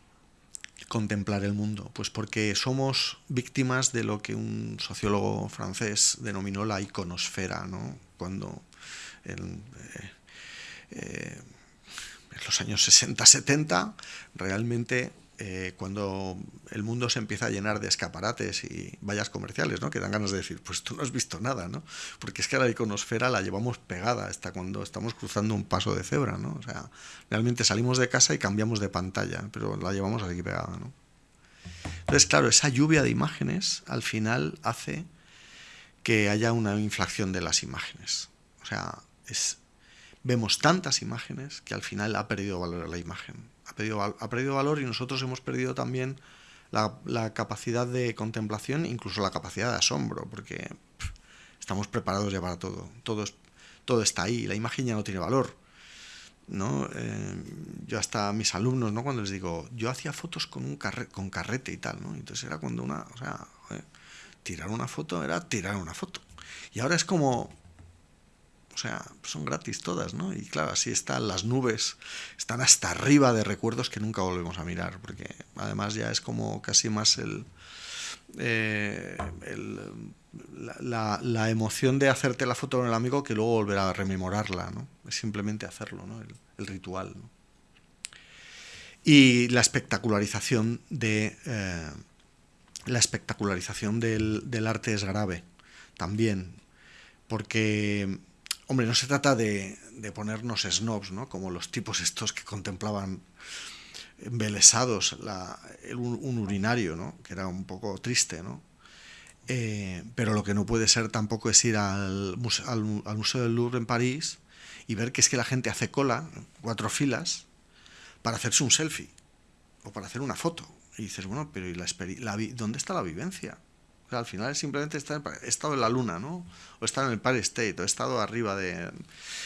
contemplar el mundo? Pues porque somos víctimas de lo que un sociólogo francés denominó la iconosfera, ¿no? Cuando en, eh, en los años 60-70 realmente eh, cuando el mundo se empieza a llenar de escaparates y vallas comerciales, ¿no? que dan ganas de decir, pues tú no has visto nada, ¿no? porque es que la iconosfera la llevamos pegada hasta cuando estamos cruzando un paso de cebra, ¿no? o sea, realmente salimos de casa y cambiamos de pantalla, pero la llevamos aquí pegada. ¿no? Entonces, claro, esa lluvia de imágenes al final hace que haya una inflación de las imágenes. O sea, es, vemos tantas imágenes que al final ha perdido valor la imagen ha perdido, ha perdido valor y nosotros hemos perdido también la, capacidad de contemplación, incluso la capacidad de asombro, porque estamos preparados ya para todo. Todo, todo está ahí, la imagen ya no tiene valor. ¿no? Eh, yo hasta mis alumnos, ¿no? cuando les digo, yo hacía fotos con un con carrete y tal, ¿no? entonces era cuando una, o sea, tirar una foto era tirar una foto. Y ahora es como, o sea, son gratis todas, ¿no? Y claro, así están las nubes, están hasta arriba de recuerdos que nunca volvemos a mirar, porque además ya es como casi más el, eh, la, emoción de hacerte la foto con el amigo que luego volver a rememorarla, ¿no? Es simplemente hacerlo, ¿no? El, ritual, ¿no? Y la espectacularización de... Eh, la espectacularización del, del arte es grave también, porque, hombre, no se trata de, ponernos snobs, ¿no? Como los tipos estos que contemplaban embelesados un, urinario, ¿no? Que era un poco triste, ¿no? Eh, pero lo que no puede ser tampoco es ir al, al, Museo del Louvre en París y ver que es que la gente hace cola, cuatro filas, para hacerse un selfie o para hacer una foto. Y dices, bueno, pero ¿y la, la ¿dónde está la vivencia? Al final es simplemente estar, he estado en la luna, ¿no? O he estado en el Par State, o he estado arriba de...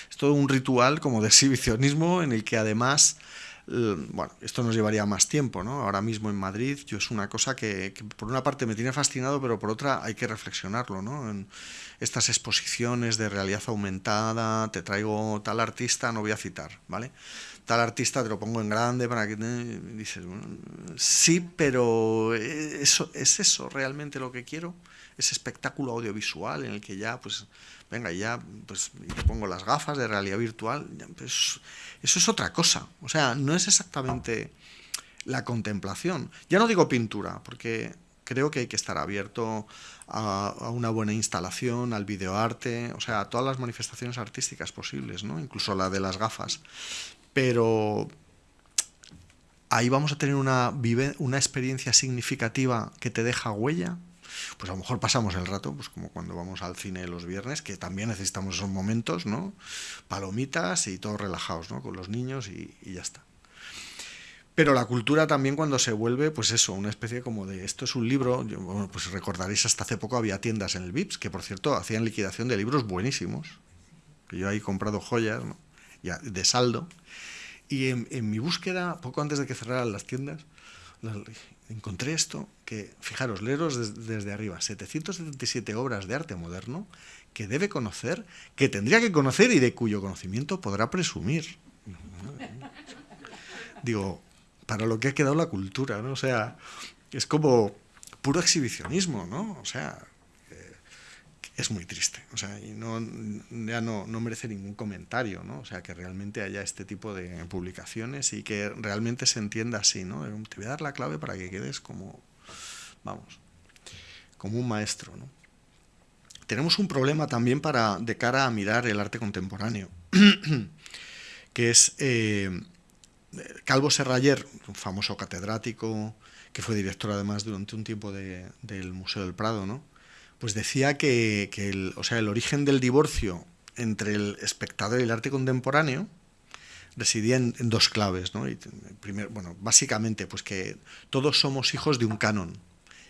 Es todo un ritual como de exhibicionismo en el que además bueno, esto nos llevaría más tiempo, ¿no? Ahora mismo en Madrid, yo es una cosa que, por una parte me tiene fascinado, pero por otra hay que reflexionarlo, ¿no? En estas exposiciones de realidad aumentada, te traigo tal artista, no voy a citar, ¿vale? Tal artista te lo pongo en grande para que dices, sí, pero eso es eso realmente lo que quiero, ese espectáculo audiovisual en el que ya, pues, venga, ya, pues, te pongo las gafas de realidad virtual, pues eso es otra cosa. O sea, no es exactamente la contemplación. Ya no digo pintura, porque creo que hay que estar abierto a, una buena instalación, al videoarte, o sea, a todas las manifestaciones artísticas posibles, ¿no? Incluso la de las gafas. Pero ahí vamos a tener una, una experiencia significativa que te deja huella pues a lo mejor pasamos el rato, pues como cuando vamos al cine los viernes, que también necesitamos esos momentos, ¿no? Palomitas y todos relajados, ¿no? Con los niños y, ya está. Pero la cultura también cuando se vuelve, pues eso, una especie como de, esto es un libro, bueno, pues recordaréis, hasta hace poco había tiendas en el VIPS, que por cierto hacían liquidación de libros buenísimos, que yo ahí he comprado joyas, ¿no? De saldo, y en, en, mi búsqueda, poco antes de que cerraran las tiendas, encontré esto, que fijaros, leeros desde arriba, 777 obras de arte moderno que debe conocer, que tendría que conocer y de cuyo conocimiento podrá presumir. Digo, para lo que ha quedado la cultura, ¿no? O sea, es como puro exhibicionismo, ¿no? O sea, es muy triste. O sea, y no, ya no, no, merece ningún comentario, ¿no? O sea, que realmente haya este tipo de publicaciones y que realmente se entienda así, ¿no? Te voy a dar la clave para que quedes como, vamos, como un maestro, ¿no? Tenemos un problema también para, de cara a mirar el arte contemporáneo, que es eh, Calvo Serrayer, un famoso catedrático que fue director además durante un tiempo del Museo del Prado, ¿no? Pues decía que, el, o sea, el origen del divorcio entre el espectador y el arte contemporáneo residía en, dos claves. ¿no? Y bueno, básicamente, pues que todos somos hijos de un canon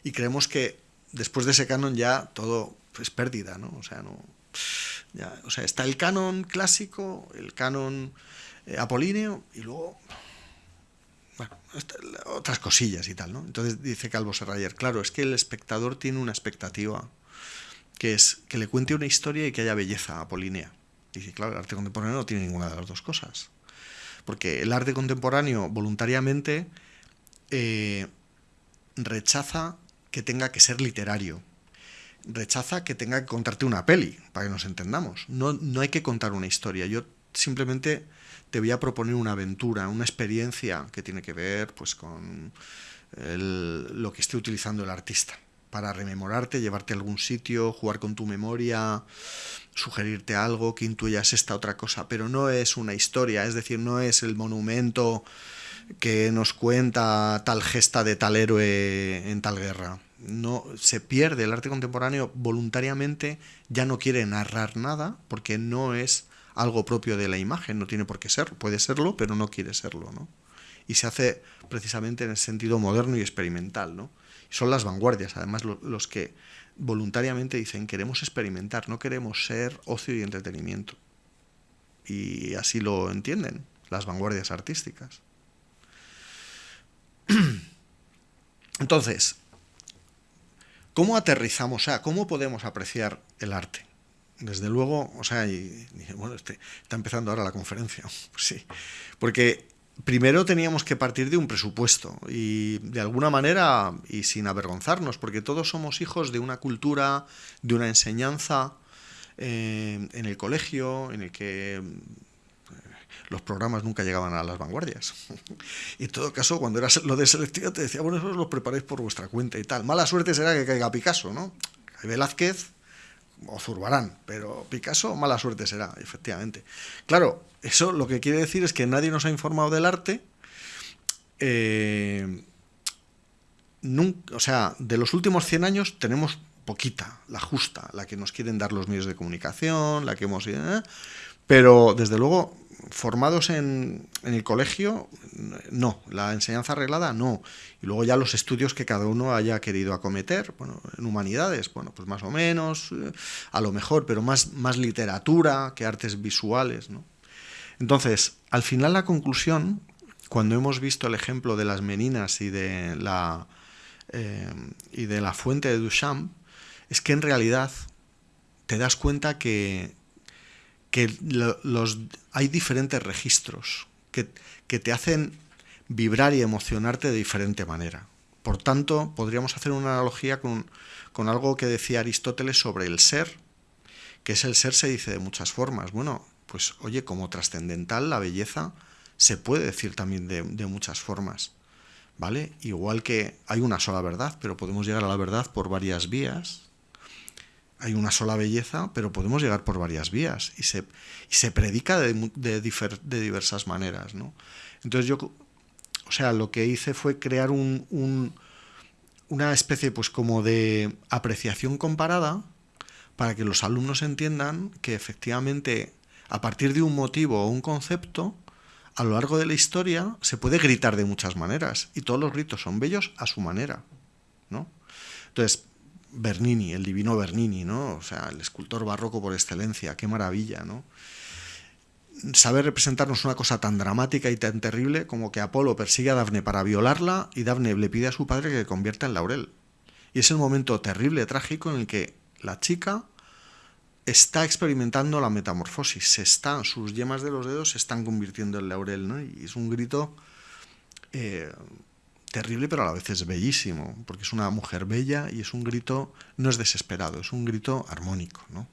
y creemos que después de ese canon ya todo es pérdida, ¿no? O sea, no, o sea, está el canon clásico, el canon eh, apolíneo y luego bueno, otras cosillas y tal, ¿no? Entonces dice Calvo Serrayer, claro, es que el espectador tiene una expectativa que es que le cuente una historia y que haya belleza apolínea. Y dice, claro, el arte contemporáneo no tiene ninguna de las dos cosas. Porque el arte contemporáneo voluntariamente eh, rechaza que tenga que ser literario. Rechaza que tenga que contarte una peli, para que nos entendamos. No, no hay que contar una historia. Yo simplemente te voy a proponer una aventura, una experiencia que tiene que ver pues, con lo que esté utilizando el artista para rememorarte, llevarte a algún sitio, jugar con tu memoria, sugerirte algo, que intuyas esta otra cosa, pero no es una historia, es decir, no es el monumento que nos cuenta tal gesta de tal héroe en tal guerra. No se pierde el arte contemporáneo voluntariamente, ya no quiere narrar nada porque no es algo propio de la imagen, no tiene por qué ser, puede serlo, pero no quiere serlo, ¿no? Y se hace precisamente en el sentido moderno y experimental, ¿no? Son las vanguardias, además, los que voluntariamente dicen queremos experimentar, no queremos ser ocio y entretenimiento. Y así lo entienden las vanguardias artísticas. Entonces, ¿cómo aterrizamos? Sea, ¿cómo podemos apreciar el arte? Desde luego, o sea, bueno, este, está empezando ahora la conferencia, sí, porque primero teníamos que partir de un presupuesto y de alguna manera y sin avergonzarnos, porque todos somos hijos de una cultura, de una enseñanza eh, en el colegio, en el que eh, los programas nunca llegaban a las vanguardias. y en todo caso, cuando era lo de selectivo, te decía, bueno, eso los preparáis por vuestra cuenta y tal. Mala suerte será que caiga Picasso, ¿no? Velázquez, o Zurbarán, pero Picasso mala suerte será, efectivamente. Claro, eso lo que quiere decir es que nadie nos ha informado del arte. Eh, o sea, de los últimos 100 años tenemos poquita, la justa, la que nos quieren dar los medios de comunicación, la que hemos... ¿eh? Pero desde luego formados en, el colegio, no. La enseñanza arreglada, no. Y luego ya los estudios que cada uno haya querido acometer. Bueno, en humanidades, bueno, pues más o menos, eh, a lo mejor, pero más, más literatura que artes visuales, ¿no? Entonces, al final la conclusión, cuando hemos visto el ejemplo de las meninas y de la, eh, y de la fuente de Duchamp, es que en realidad te das cuenta que, que los, hay diferentes registros que, te hacen vibrar y emocionarte de diferente manera. Por tanto, podríamos hacer una analogía con, algo que decía Aristóteles sobre el ser, que es el ser se dice de muchas formas. Bueno, pues oye, como trascendental la belleza se puede decir también de, muchas formas, ¿vale? Igual que hay una sola verdad, pero podemos llegar a la verdad por varias vías, hay una sola belleza, pero podemos llegar por varias vías y se, se predica de, de, diversas maneras. ¿no? Entonces yo, o sea, lo que hice fue crear un, una especie pues como de apreciación comparada para que los alumnos entiendan que efectivamente a partir de un motivo o un concepto, a lo largo de la historia se puede gritar de muchas maneras y todos los gritos son bellos a su manera. ¿no? Entonces, Bernini, el divino Bernini, ¿no? O sea, el escultor barroco por excelencia, qué maravilla, ¿no? Saber representarnos una cosa tan dramática y tan terrible como que Apolo persigue a Dafne para violarla y Dafne le pide a su padre que convierta en laurel. Y es el momento terrible, trágico, en el que la chica está experimentando la metamorfosis, se están, sus yemas de los dedos se están convirtiendo en laurel, ¿no? Y es un grito eh, terrible, pero a la vez es bellísimo, porque es una mujer bella y es un grito, no es desesperado, es un grito armónico, ¿no?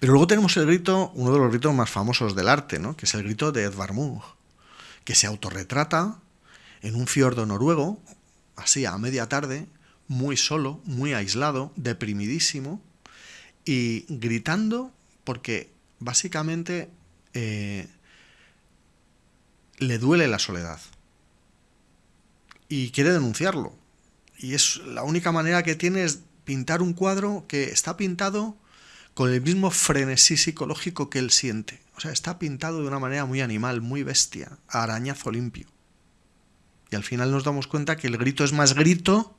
Pero luego tenemos el grito, uno de los gritos más famosos del arte, ¿no? que es el grito de Edvard Munch, que se autorretrata en un fiordo noruego, así a media tarde, muy solo, muy aislado, deprimidísimo, y gritando porque básicamente eh, le duele la soledad y quiere denunciarlo. Y es la única manera que tiene es pintar un cuadro que está pintado con el mismo frenesí psicológico que él siente. O sea, está pintado de una manera muy animal, muy bestia, arañazo limpio. Y al final nos damos cuenta que el grito es más grito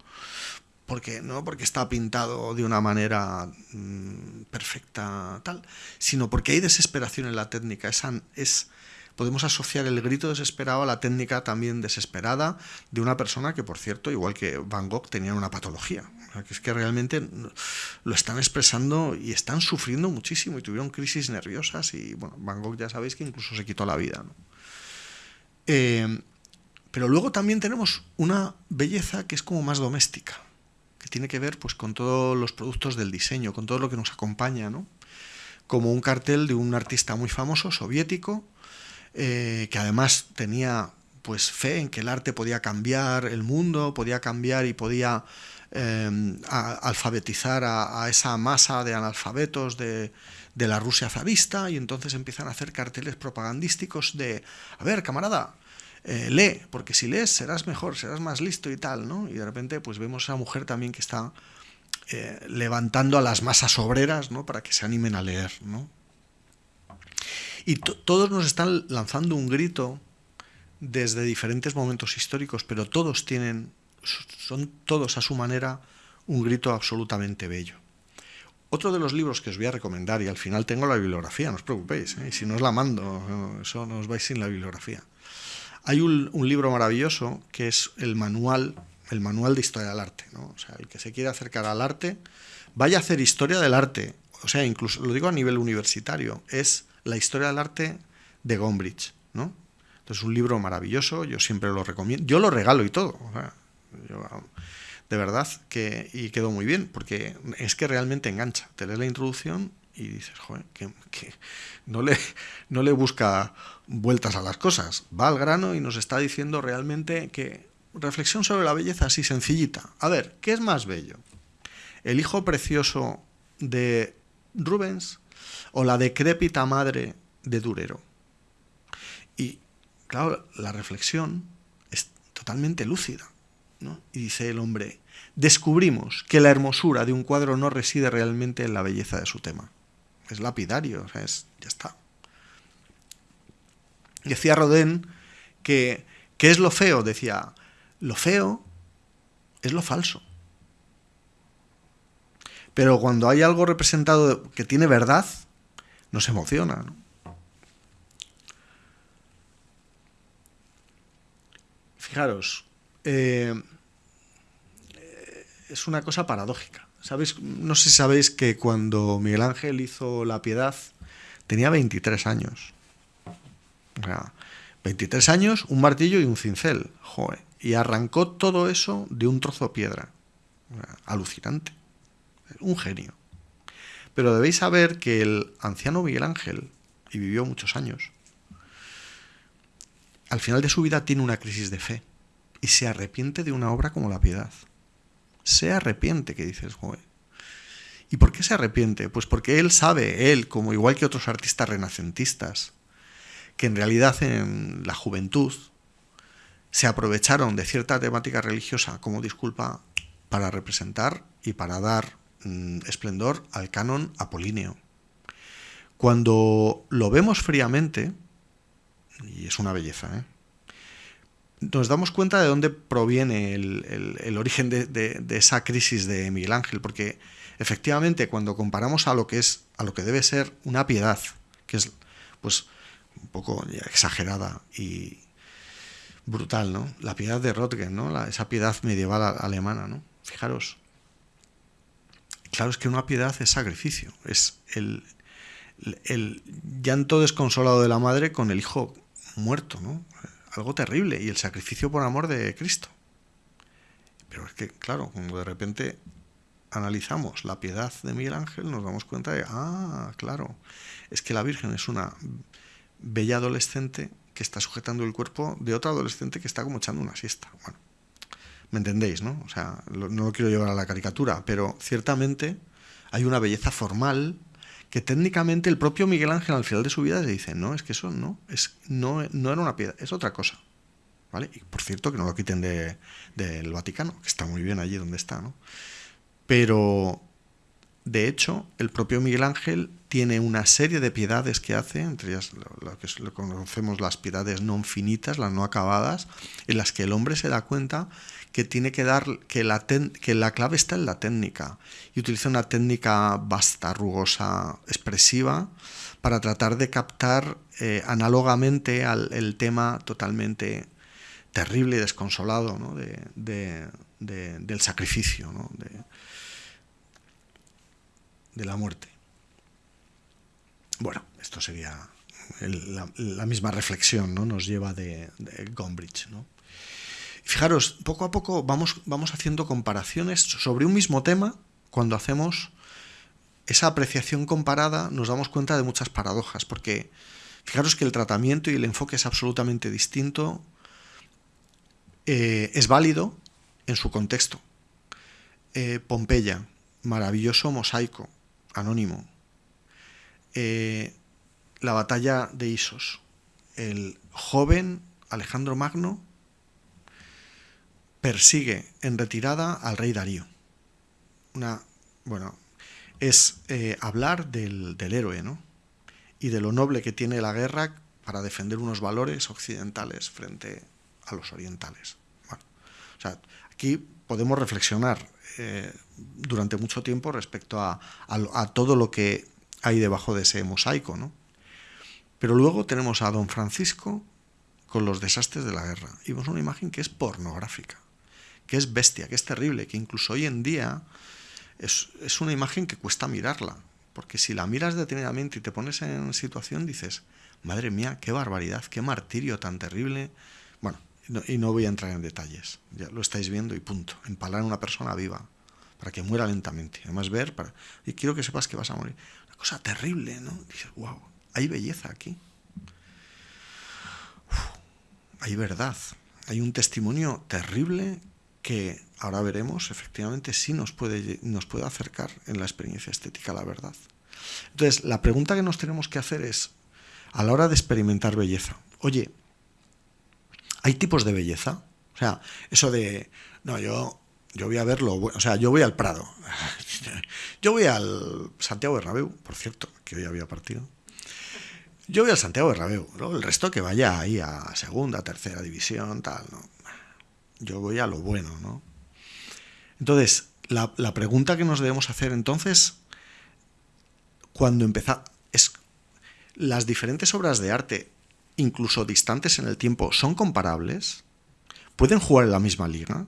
porque no porque está pintado de una manera mm, perfecta tal, sino porque hay desesperación en la técnica, es, es podemos asociar el grito desesperado a la técnica también desesperada de una persona que, por cierto, igual que Van Gogh, tenía una patología. es que realmente lo están expresando y están sufriendo muchísimo y tuvieron crisis nerviosas y, bueno, Van Gogh ya sabéis que incluso se quitó la vida. Eh, pero luego también tenemos una belleza que es como más doméstica, tiene que ver pues, con todos los productos del diseño, con todo lo que nos acompaña, ¿no? como un cartel de un artista muy famoso, soviético, eh, que además tenía pues fe en que el arte podía cambiar el mundo, podía cambiar y podía em, alfabetizar a, esa masa de analfabetos de, la Rusia zarista y entonces empiezan a hacer carteles propagandísticos de, a ver, camarada, eh, lee, porque si lees serás mejor, serás más listo y tal, ¿no? Y de repente pues vemos a esa mujer también que está eh, levantando a las masas obreras, ¿no? Para que se animen a leer, ¿no? Y todos nos están lanzando un grito desde diferentes momentos históricos, pero todos tienen, son todos a su manera, un grito absolutamente bello. Otro de los libros que os voy a recomendar, y al final tengo la bibliografía, no os preocupéis, ¿eh? si no os la mando, eso no os vais sin la bibliografía. Hay un, libro maravilloso que es el manual, el manual de historia del arte. ¿no? O sea, el que se quiere acercar al arte, vaya a hacer historia del arte, o sea, incluso lo digo a nivel universitario, es la historia del arte de Gombrich, ¿no? Entonces, un libro maravilloso, yo siempre lo recomiendo. Yo lo regalo y todo. de verdad que y quedó muy bien, porque es que realmente engancha. Te lees la introducción y dices, joder, que, no, le, no le busca vueltas a las cosas. Va al grano y nos está diciendo realmente que reflexión sobre la belleza así sencillita. A ver, ¿qué es más bello? ¿El hijo precioso de Rubens o la decrépita madre de Durero. Y claro, la reflexión es totalmente lúcida. Y dice el hombre, descubrimos que la hermosura de un cuadro no reside realmente en la belleza de su tema. Es lapidario, es, ya está. Decía Rodin que, ¿qué es lo feo? Decía, lo feo es lo falso. Pero cuando hay algo representado que tiene verdad, nos emociona. Fijaros, eh, es una cosa paradójica. ¿Sabéis? No sé si sabéis que cuando Miguel Ángel hizo La Piedad tenía 23 años. O sea, 23 años, un martillo y un cincel. Y arrancó todo eso de un trozo de piedra. alucinante. Un genio. Pero debéis saber que el anciano Miguel Ángel, y vivió muchos años, al final de su vida tiene una crisis de fe y se arrepiente de una obra como La Piedad. Se arrepiente, que dices, joder. ¿Y por qué se arrepiente? Pues porque él sabe, él, como igual que otros artistas renacentistas, que en realidad en la juventud se aprovecharon de cierta temática religiosa como disculpa para representar y para dar mm, esplendor al canon apolíneo. Cuando lo vemos fríamente, y es una belleza, ¿eh? nos damos cuenta de dónde proviene el, origen de, esa crisis de Miguel Ángel, porque efectivamente cuando comparamos a lo que es, a lo que debe ser una piedad, que es pues un poco exagerada y brutal, ¿no? La piedad de Röttgen, ¿no? esa piedad medieval alemana, ¿no? Fijaros. Claro, es que una piedad es sacrificio, es el, el llanto desconsolado de la madre con el hijo muerto, ¿no? algo terrible y el sacrificio por amor de Cristo. Pero es que, claro, cuando de repente analizamos la piedad de Miguel Ángel, nos damos cuenta de, ah, claro, es que la Virgen es una bella adolescente que está sujetando el cuerpo de otra adolescente que está como echando una siesta. Bueno, ¿me entendéis, no? O sea, no lo quiero llevar a la caricatura, pero ciertamente hay una belleza formal que técnicamente el propio Miguel Ángel al final de su vida le dice, no, es que eso no, es, no, no era una piedra, es otra cosa. ¿Vale? Y por cierto, que no lo quiten del Vaticano, que está muy bien allí donde está, ¿no? Pero, de hecho, el propio Miguel Ángel tiene una serie de piedades que hace, entre ellas lo, que conocemos las piedades no finitas, las no acabadas, en las que el hombre se da cuenta que tiene que dar que la, que la clave está en la técnica y utiliza una técnica vasta, rugosa, expresiva para tratar de captar eh, análogamente al el tema totalmente terrible y desconsolado de, del sacrificio, de, la muerte. Bueno, esto sería la, misma reflexión, ¿no? Nos lleva de, de Gombrich, ¿no? Fijaros, poco a poco vamos, vamos haciendo comparaciones sobre un mismo tema. Cuando hacemos esa apreciación comparada nos damos cuenta de muchas paradojas, porque fijaros que el tratamiento y el enfoque es absolutamente distinto, eh, es válido en su contexto. Eh, Pompeya, maravilloso mosaico, anónimo. Eh, la batalla de Isos, el joven Alejandro Magno persigue en retirada al rey Darío. Una, bueno, es eh, hablar del, héroe, ¿no? Y de lo noble que tiene la guerra para defender unos valores occidentales frente a los orientales. Bueno, o sea, aquí podemos reflexionar eh, durante mucho tiempo respecto a, todo lo que hay debajo de ese mosaico, ¿no? Pero luego tenemos a don Francisco con los desastres de la guerra. Y vemos una imagen que es pornográfica que es bestia, que es terrible, que incluso hoy en día es, una imagen que cuesta mirarla. Porque si la miras detenidamente y te pones en situación, dices, madre mía, qué barbaridad, qué martirio tan terrible. Bueno, y no voy a entrar en detalles, ya lo estáis viendo y punto. Empalar a una persona viva para que muera lentamente. Además, ver, para, y quiero que sepas que vas a morir. Una cosa terrible, ¿no? Dices, wow, hay belleza aquí. hay verdad. Hay un testimonio terrible que ahora veremos, efectivamente, sí nos puede, nos puede acercar en la experiencia estética a la verdad. Entonces, la pregunta que nos tenemos que hacer es, a la hora de experimentar belleza, oye, ¿hay tipos de belleza? O sea, eso de, no, yo, yo voy a verlo, o sea, yo voy al Prado, yo voy al Santiago Bernabéu, por cierto, que hoy había partido, yo voy al Santiago Bernabéu, ¿no? el resto que vaya ahí a segunda, tercera división, tal, ¿no? Yo voy a lo bueno, ¿no? Entonces, la, la pregunta que nos debemos hacer entonces cuando empezamos... Es, las diferentes obras de arte, incluso distantes en el tiempo, son comparables, pueden jugar en la misma liga,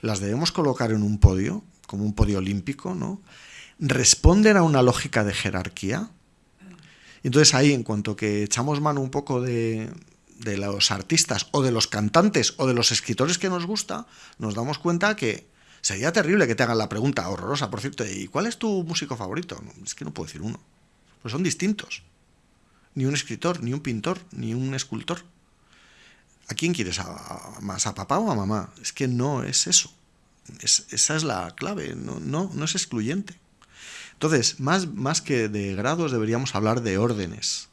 las debemos colocar en un podio, como un podio olímpico, ¿no? Responden a una lógica de jerarquía. Entonces ahí, en cuanto que echamos mano un poco de, de los artistas o de los cantantes o de los escritores que nos gusta, nos damos cuenta que Sería terrible que te hagan la pregunta horrorosa, por cierto, ¿y cuál es tu músico favorito? es que no puedo decir uno. Pues son distintos. Ni un escritor, ni un pintor, ni un escultor. ¿A quién quieres? ¿A, más a papá o a mamá? Es que no es eso. esa es la clave, no, no, no es excluyente. Entonces, más, más que de grados deberíamos hablar de órdenes.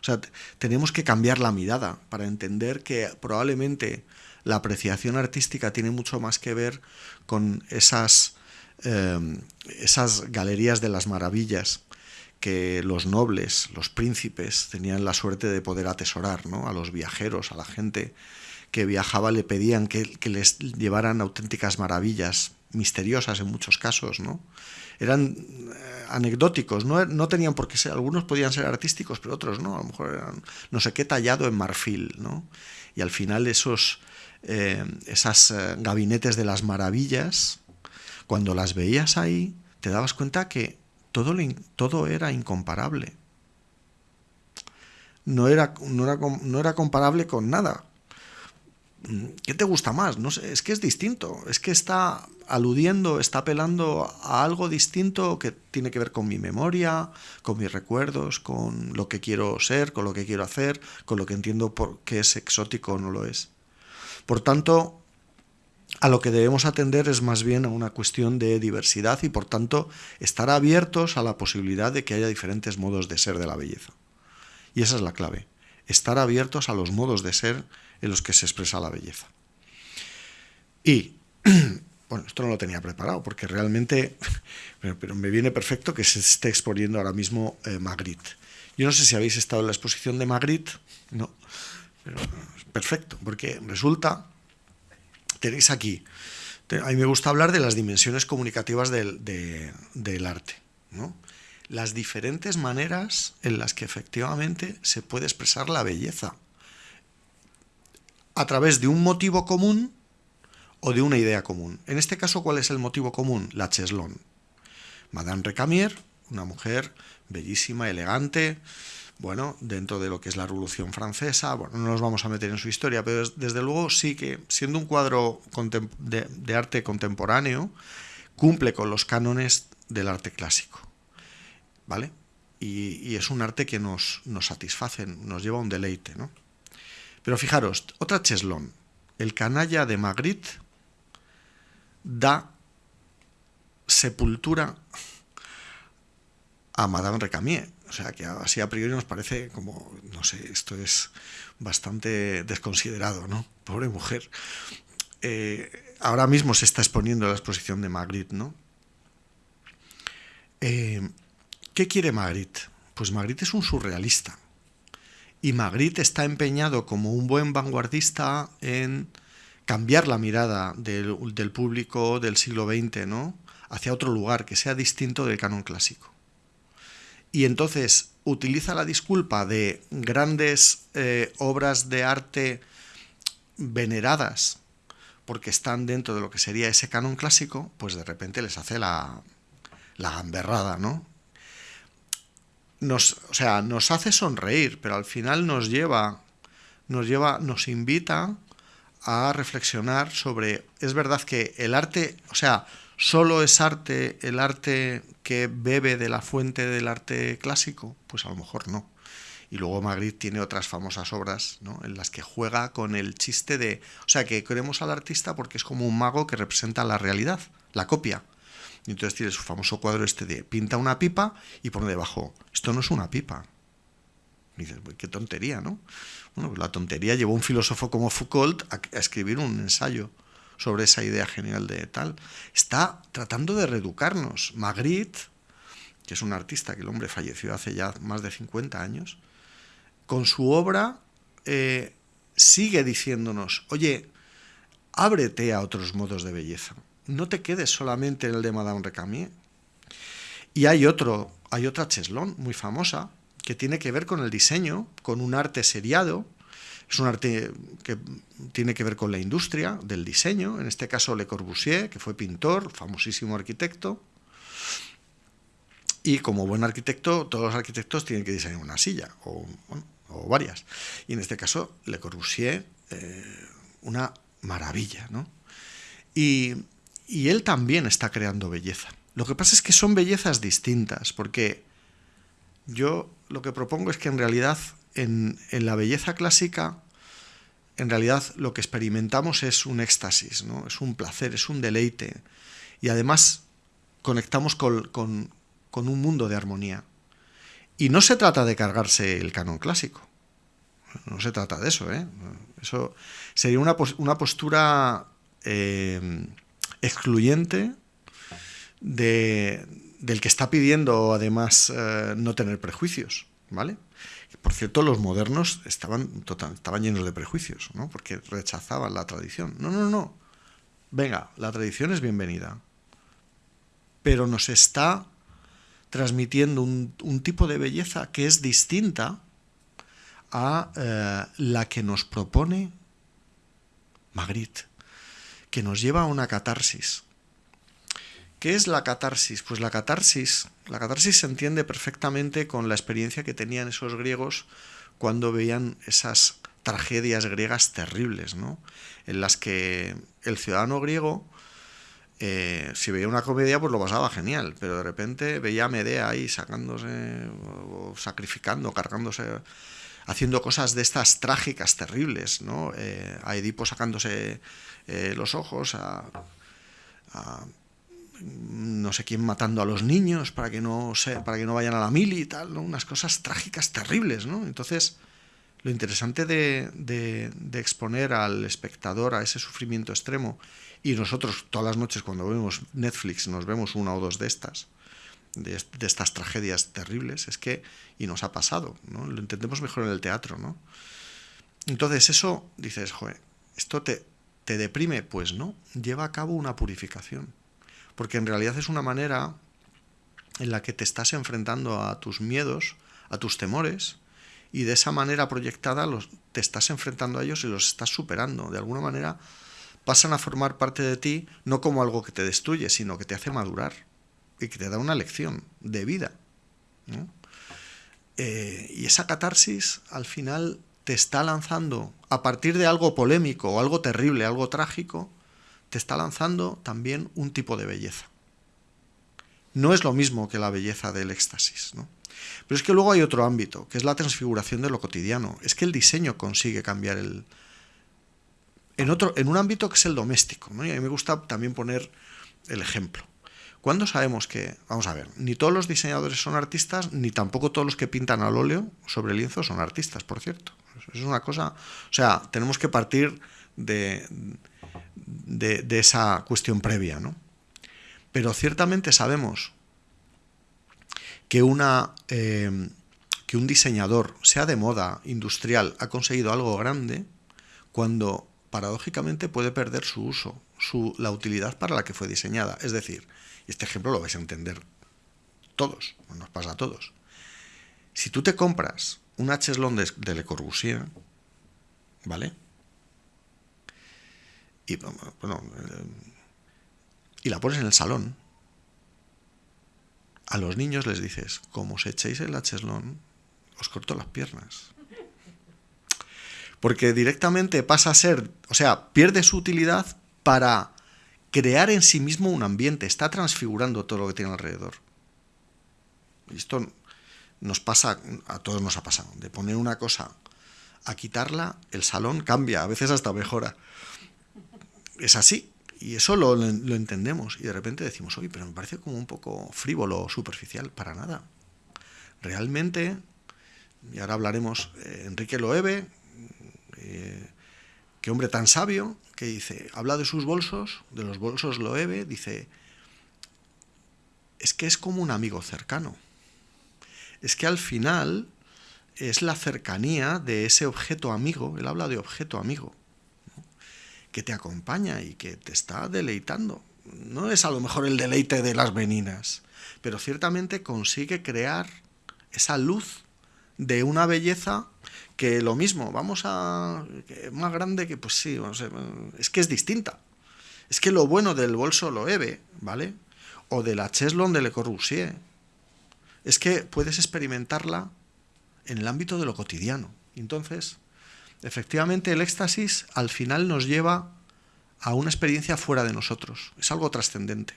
O sea, tenemos que cambiar la mirada para entender que probablemente la apreciación artística tiene mucho más que ver con esas, em, esas galerías de las maravillas que los nobles, los príncipes, tenían la suerte de poder atesorar, ¿no? A los viajeros, a la gente que viajaba le pedían que, les llevaran auténticas maravillas, misteriosas en muchos casos, ¿no? Eran eh, anecdóticos, no, tenían por qué ser, algunos podían ser artísticos, pero otros no, a lo mejor eran no sé qué tallado en marfil, ¿no? Y al final esos, eh, esas eh, gabinetes de las maravillas, cuando las veías ahí, te dabas cuenta que todo, todo era incomparable. No era, no, era, no era comparable con nada. ¿Qué te gusta más? No sé, es que es distinto, es que está aludiendo, está apelando a algo distinto que tiene que ver con mi memoria, con mis recuerdos, con lo que quiero ser, con lo que quiero hacer, con lo que entiendo por qué es exótico o no lo es. Por tanto, a lo que debemos atender es más bien a una cuestión de diversidad y por tanto estar abiertos a la posibilidad de que haya diferentes modos de ser de la belleza. Y esa es la clave, estar abiertos a los modos de ser en los que se expresa la belleza. Y, bueno, esto no lo tenía preparado porque realmente, pero, me viene perfecto que se esté exponiendo ahora mismo eh, Magritte. Yo no sé si habéis estado en la exposición de Magritte, no, pero perfecto, porque resulta, tenéis aquí, a mí me gusta hablar de las dimensiones comunicativas del, del arte, ¿no? las diferentes maneras en las que efectivamente se puede expresar la belleza, a través de un motivo común o de una idea común. En este caso, ¿cuál es el motivo común? La cheslón. Madame Recamier, una mujer bellísima, elegante, bueno, dentro de lo que es la Revolución Francesa, bueno, no nos vamos a meter en su historia, pero desde luego sí que, siendo un cuadro de, arte contemporáneo, cumple con los cánones del arte clásico, ¿vale? Y, es un arte que nos, nos satisface, nos lleva a un deleite, ¿no? Pero fijaros, otra cheslón, el canalla de Magritte da sepultura a Madame Recamier, o sea, que así a priori nos parece como, no sé, esto es bastante desconsiderado, ¿no? Pobre mujer. Eh, ahora mismo se está exponiendo la exposición de Magritte, ¿no? Eh, ¿Qué quiere Magritte? Pues Magritte es un surrealista. Y Magritte está empeñado como un buen vanguardista en cambiar la mirada del, del público del siglo XX, ¿no? Hacia otro lugar que sea distinto del canon clásico y entonces utiliza la disculpa de grandes eh, obras de arte veneradas porque están dentro de lo que sería ese canon clásico, pues de repente les hace la, la gamberrada, ¿no? Nos, o sea, nos hace sonreír, pero al final nos lleva, nos lleva, nos invita a reflexionar sobre, es verdad que el arte, o sea, ¿Solo es arte el arte que bebe de la fuente del arte clásico? Pues a lo mejor no. Y luego Magritte tiene otras famosas obras ¿no? en las que juega con el chiste de... O sea, que queremos al artista porque es como un mago que representa la realidad, la copia. Y entonces tiene su famoso cuadro este de pinta una pipa y pone debajo, esto no es una pipa. Y dices, qué tontería, ¿no? Bueno, pues la tontería llevó un filósofo como Foucault a escribir un ensayo sobre esa idea genial de tal. Está tratando de reeducarnos. Magritte, que es un artista que el hombre falleció hace ya más de 50 años, con su obra eh, sigue diciéndonos, oye, ábrete a otros modos de belleza. No te quedes solamente en el de Madame Recamier. Y hay otro, hay otra Cheslon muy famosa que tiene que ver con el diseño, con un arte seriado, es un arte que tiene que ver con la industria del diseño, en este caso Le Corbusier, que fue pintor, famosísimo arquitecto. Y como buen arquitecto, todos los arquitectos tienen que diseñar una silla, o, varias. Y en este caso, Le Corbusier, eh, una maravilla. ¿no? Y, y él también está creando belleza. Lo que pasa es que son bellezas distintas, porque yo lo que propongo es que en realidad en, la belleza clásica, en realidad lo que experimentamos es un éxtasis, ¿no? es un placer, es un deleite. Y además conectamos con, un mundo de armonía. Y no se trata de cargarse el canon clásico. No se trata de eso. ¿eh? Eso sería una, postura eh, excluyente del que está pidiendo además eh, no tener prejuicios. ¿vale? Por cierto, los modernos estaban, llenos de prejuicios, ¿no? porque rechazaban la tradición. No, no, no. Venga, la tradición es bienvenida. Pero nos está transmitiendo un, tipo de belleza que es distinta a eh, la que nos propone Magritte, que nos lleva a una catarsis, ¿Qué es la catarsis? Pues la catarsis, la catarsis se entiende perfectamente con la experiencia que tenían esos griegos cuando veían esas tragedias griegas terribles, ¿no? En las que el ciudadano griego, eh, si veía una comedia, pues lo pasaba genial, pero de repente veía a Medea ahí sacándose, o sacrificando, cargándose, haciendo cosas de estas trágicas, terribles, ¿no? Eh, a Edipo sacándose eh, los ojos, a no sé quién matando a los niños para que no, para que no vayan a la mili y tal, unas cosas trágicas terribles. ¿no? Entonces, lo interesante de, exponer al espectador a ese sufrimiento extremo, y nosotros todas las noches cuando vemos Netflix nos vemos una o dos de estas, de, estas tragedias terribles, es que, y nos ha pasado, ¿no? lo entendemos mejor en el teatro. Entonces eso, dices, joder, ¿esto te, te deprime? Pues no, lleva a cabo una purificación porque en realidad es una manera en la que te estás enfrentando a tus miedos, a tus temores, y de esa manera proyectada los, te estás enfrentando a ellos y los estás superando. De alguna manera pasan a formar parte de ti no como algo que te destruye, sino que te hace madurar y que te da una lección de vida. Eh, y esa catarsis al final te está lanzando, a partir de algo polémico o algo terrible, algo trágico, te está lanzando también un tipo de belleza. No es lo mismo que la belleza del éxtasis, ¿no? Pero es que luego hay otro ámbito, que es la transfiguración de lo cotidiano. Es que el diseño consigue cambiar el... En, otro, en un ámbito que es el doméstico, ¿no? Y a mí me gusta también poner el ejemplo. ¿Cuándo sabemos que, vamos a ver, ni todos los diseñadores son artistas, ni tampoco todos los que pintan al óleo sobre lienzo son artistas, por cierto? Es una cosa, o sea, tenemos que partir de, de, esa cuestión previa. ¿no? Pero ciertamente sabemos que, una, eh, que un diseñador, sea de moda, industrial, ha conseguido algo grande cuando paradójicamente puede perder su uso, su, la utilidad para la que fue diseñada. Es decir, este ejemplo lo vais a entender todos, nos pasa a todos. Si tú te compras una cheslón de, de Le Corbusier, ¿vale? Y, bueno, eh, y la pones en el salón, a los niños les dices, como os echéis el cheslón, os corto las piernas. Porque directamente pasa a ser, o sea, pierde su utilidad para crear en sí mismo un ambiente, está transfigurando todo lo que tiene alrededor. esto nos pasa, a todos nos ha pasado, de poner una cosa a quitarla, el salón cambia, a veces hasta mejora. Es así, y eso lo, lo entendemos, y de repente decimos, oye, pero me parece como un poco frívolo superficial, para nada. Realmente, y ahora hablaremos, eh, Enrique Loewe, eh, qué hombre tan sabio, que dice, habla de sus bolsos, de los bolsos Loewe, dice, es que es como un amigo cercano. Es que al final es la cercanía de ese objeto amigo, él habla de objeto amigo, que te acompaña y que te está deleitando. No es a lo mejor el deleite de las veninas, pero ciertamente consigue crear esa luz de una belleza que lo mismo, vamos a... más grande que, pues sí, es que es distinta. Es que lo bueno del bolso Loewe, ¿vale? O de la Cheslon de Le Corbusier, es que puedes experimentarla en el ámbito de lo cotidiano. Entonces, efectivamente, el éxtasis al final nos lleva a una experiencia fuera de nosotros. Es algo trascendente.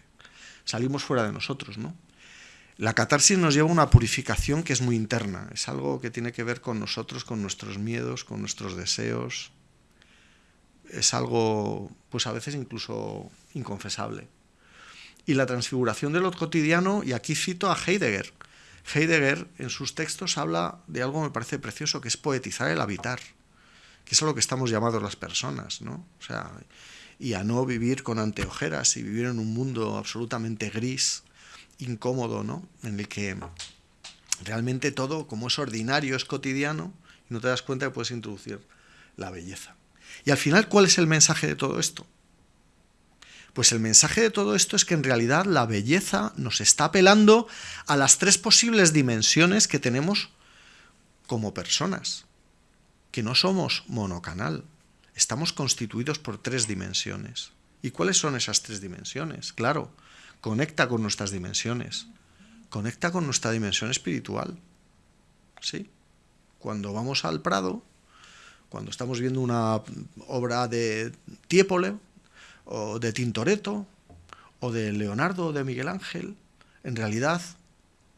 Salimos fuera de nosotros, ¿no? La catarsis nos lleva a una purificación que es muy interna, es algo que tiene que ver con nosotros, con nuestros miedos, con nuestros deseos. Es algo, pues a veces incluso inconfesable. Y la transfiguración de lo cotidiano, y aquí cito a Heidegger. Heidegger en sus textos habla de algo que me parece precioso, que es poetizar el habitar, que es a lo que estamos llamados las personas, ¿no? O sea, y a no vivir con anteojeras y vivir en un mundo absolutamente gris, incómodo, ¿no? En el que realmente todo, como es ordinario, es cotidiano, y no te das cuenta que puedes introducir la belleza. Y al final, ¿cuál es el mensaje de todo esto? Pues el mensaje de todo esto es que en realidad la belleza nos está apelando a las tres posibles dimensiones que tenemos como personas, que no somos monocanal, estamos constituidos por tres dimensiones. ¿Y cuáles son esas tres dimensiones? Claro, conecta con nuestras dimensiones, conecta con nuestra dimensión espiritual. ¿Sí? Cuando vamos al Prado, cuando estamos viendo una obra de Tiepole, o de Tintoretto, o de Leonardo, o de Miguel Ángel, en realidad,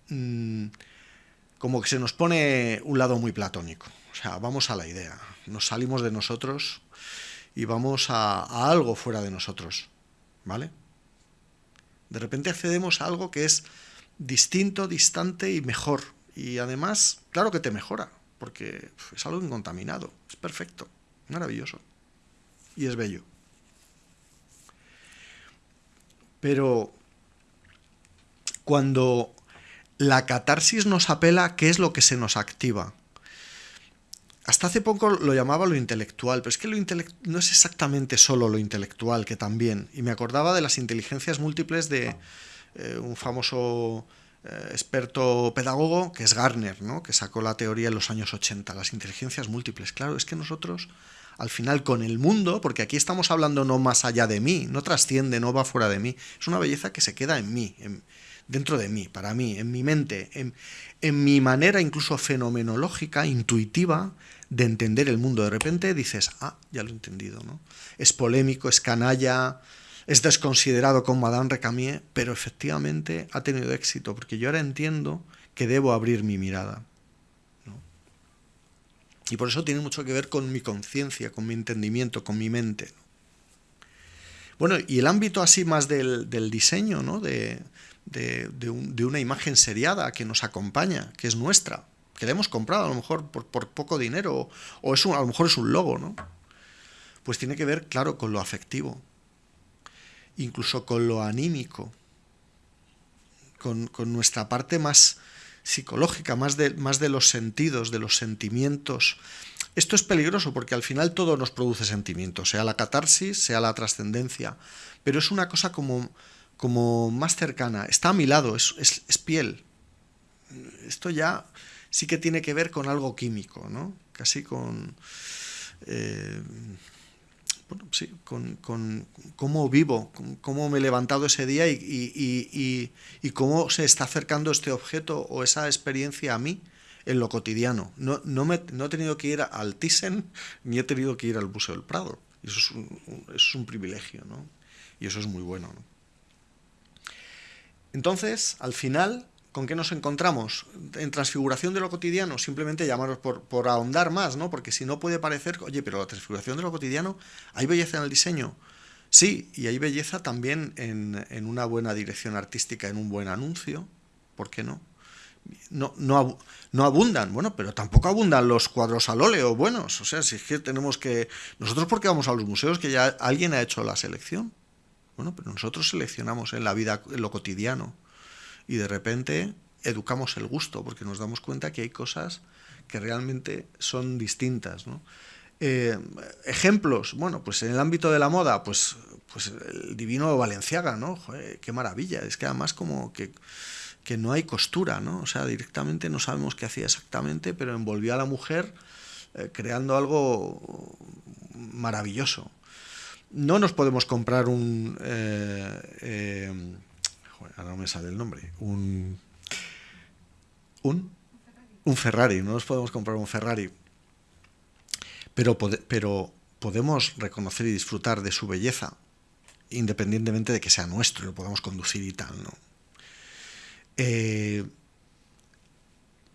mm, como que se nos pone un lado muy platónico. O sea, vamos a la idea, nos salimos de nosotros y vamos a, algo fuera de nosotros, ¿vale? De repente accedemos a algo que es distinto, distante y mejor. Y además, claro que te mejora, porque es algo incontaminado, es perfecto, maravilloso. Y es bello. Pero cuando la catarsis nos apela, ¿qué es lo que se nos activa? Hasta hace poco lo llamaba lo intelectual, pero es que lo no es exactamente solo lo intelectual, que también. Y me acordaba de las inteligencias múltiples de eh, un famoso eh, experto pedagogo, que es Garner, ¿no? que sacó la teoría en los años 80, las inteligencias múltiples. Claro, es que nosotros, al final, con el mundo, porque aquí estamos hablando no más allá de mí, no trasciende, no va fuera de mí, es una belleza que se queda en mí, dentro de mí, para mí, en mi mente, en, en mi manera incluso fenomenológica, intuitiva, de entender el mundo. De repente dices, ah, ya lo he entendido, ¿no? Es polémico, es canalla, es desconsiderado con Madame Recamier, pero efectivamente ha tenido éxito, porque yo ahora entiendo que debo abrir mi mirada. Y por eso tiene mucho que ver con mi conciencia, con mi entendimiento, con mi mente. Bueno, y el ámbito así más del, diseño, ¿no? De, de, una imagen seriada que nos acompaña, que es nuestra que le hemos comprado a lo mejor por, poco dinero, o es a lo mejor es un logo, ¿no? Pues tiene que ver, claro, con lo afectivo, incluso con lo anímico, con, nuestra parte más psicológica, más de, más de los sentidos, de los sentimientos. Esto es peligroso porque al final todo nos produce sentimientos, sea la catarsis, sea la trascendencia, pero es una cosa como, como más cercana, está a mi lado, es, es piel. Esto ya sí que tiene que ver con algo químico, ¿no? Casi con... Eh, bueno, sí, con, cómo vivo, cómo me he levantado ese día y, cómo se está acercando este objeto o esa experiencia a mí en lo cotidiano. No, no, me, no he tenido que ir al Thyssen ni he tenido que ir al Museo del Prado. eso es un, es un privilegio, ¿no? Y eso es muy bueno, ¿no? Entonces, al final, ¿Con qué nos encontramos? En transfiguración de lo cotidiano, simplemente llamaros por, por ahondar más, ¿no? Porque si no puede parecer, oye, pero la transfiguración de lo cotidiano, ¿hay belleza en el diseño? Sí, y hay belleza también en, en una buena dirección artística, en un buen anuncio, ¿por qué no? No, no, abundan, bueno, pero tampoco abundan los cuadros al óleo buenos. O sea, si es que tenemos que. Nosotros, porque vamos a los museos? Que ya alguien ha hecho la selección. Bueno, pero nosotros seleccionamos en la vida, en lo cotidiano y de repente educamos el gusto, porque nos damos cuenta que hay cosas que realmente son distintas. Eh, ejemplos, bueno, pues en el ámbito de la moda, pues, pues el divino Valenciaga, ¿no? qué maravilla, es que además como que, que, no hay costura, ¿no? O sea, directamente no sabemos qué hacía exactamente, pero envolvió a la mujer eh, creando algo maravilloso. No nos podemos comprar un... Eh, ahora no me sale el nombre, un, un, un Ferrari, no nos podemos comprar un Ferrari, pero, podemos reconocer y disfrutar de su belleza, independientemente de que sea nuestro, lo podamos conducir y tal, ¿no? Eh,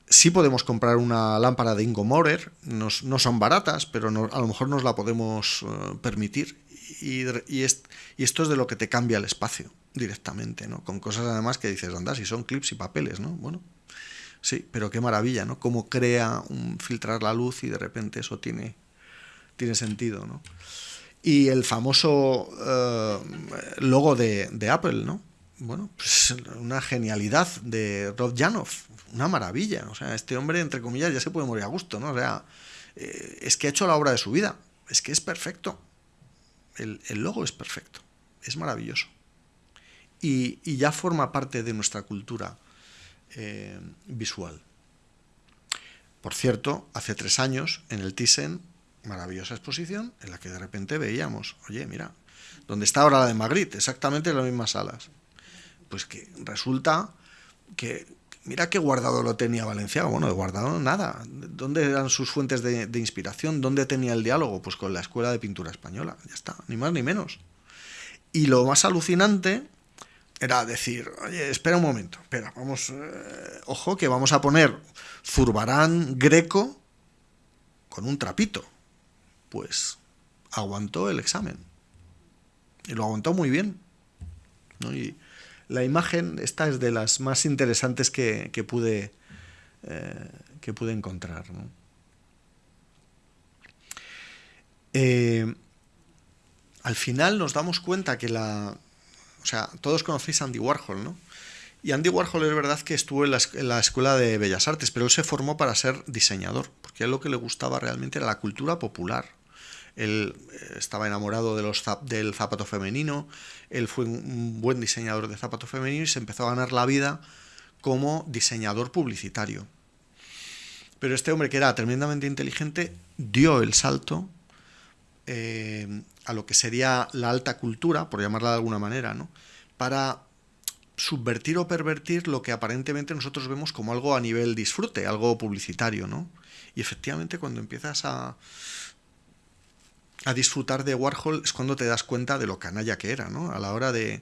sí podemos comprar una lámpara de Ingo Maurer, no, son baratas, pero a lo mejor nos la podemos eh, permitir y, y, esto es de lo que te cambia el espacio directamente, ¿no? Con cosas además que dices, anda, si son clips y papeles, ¿no? Bueno, sí, pero qué maravilla, ¿no? Cómo crea un filtrar la luz y de repente eso tiene, tiene sentido, ¿no? Y el famoso eh, logo de, de, Apple, ¿no? Bueno, pues una genialidad de Rob Janoff, una maravilla. O sea, este hombre, entre comillas, ya se puede morir a gusto, ¿no? O sea, eh, es que ha hecho la obra de su vida, es que es perfecto. El, el logo es perfecto, es maravilloso y, ya forma parte de nuestra cultura eh, visual. Por cierto, hace tres años en el Thyssen, maravillosa exposición en la que de repente veíamos, oye, mira, donde está ahora la de Magritte, exactamente en las mismas salas. Pues que resulta que, mira qué guardado lo tenía Valenciaga. Bueno, de guardado nada. ¿Dónde eran sus fuentes de, inspiración? ¿Dónde tenía el diálogo? Pues con la Escuela de Pintura Española. Ya está, ni más ni menos. Y lo más alucinante era decir, oye, espera un momento, espera, vamos, eh, ojo que vamos a poner Zurbarán greco con un trapito. Pues aguantó el examen. Y lo aguantó muy bien. Y la imagen, esta es de las más interesantes que, pude, eh, que pude encontrar. Eh, al final nos damos cuenta que la, o sea, todos conocéis a Andy Warhol, ¿no? Y Andy Warhol es verdad que estuvo en la, Escuela de Bellas Artes, pero él se formó para ser diseñador, porque a él lo que le gustaba realmente era la cultura popular. Él eh, estaba enamorado de los del zapato femenino, él fue un buen diseñador de zapato femenino y se empezó a ganar la vida como diseñador publicitario. Pero este hombre, que era tremendamente inteligente, dio el salto eh, a lo que sería la alta cultura, por llamarla de alguna manera, ¿no? para subvertir o pervertir lo que aparentemente nosotros vemos como algo a nivel disfrute, algo publicitario, ¿no? Y efectivamente cuando empiezas a, a disfrutar de Warhol es cuando te das cuenta de lo canalla que era, ¿no? A la hora de,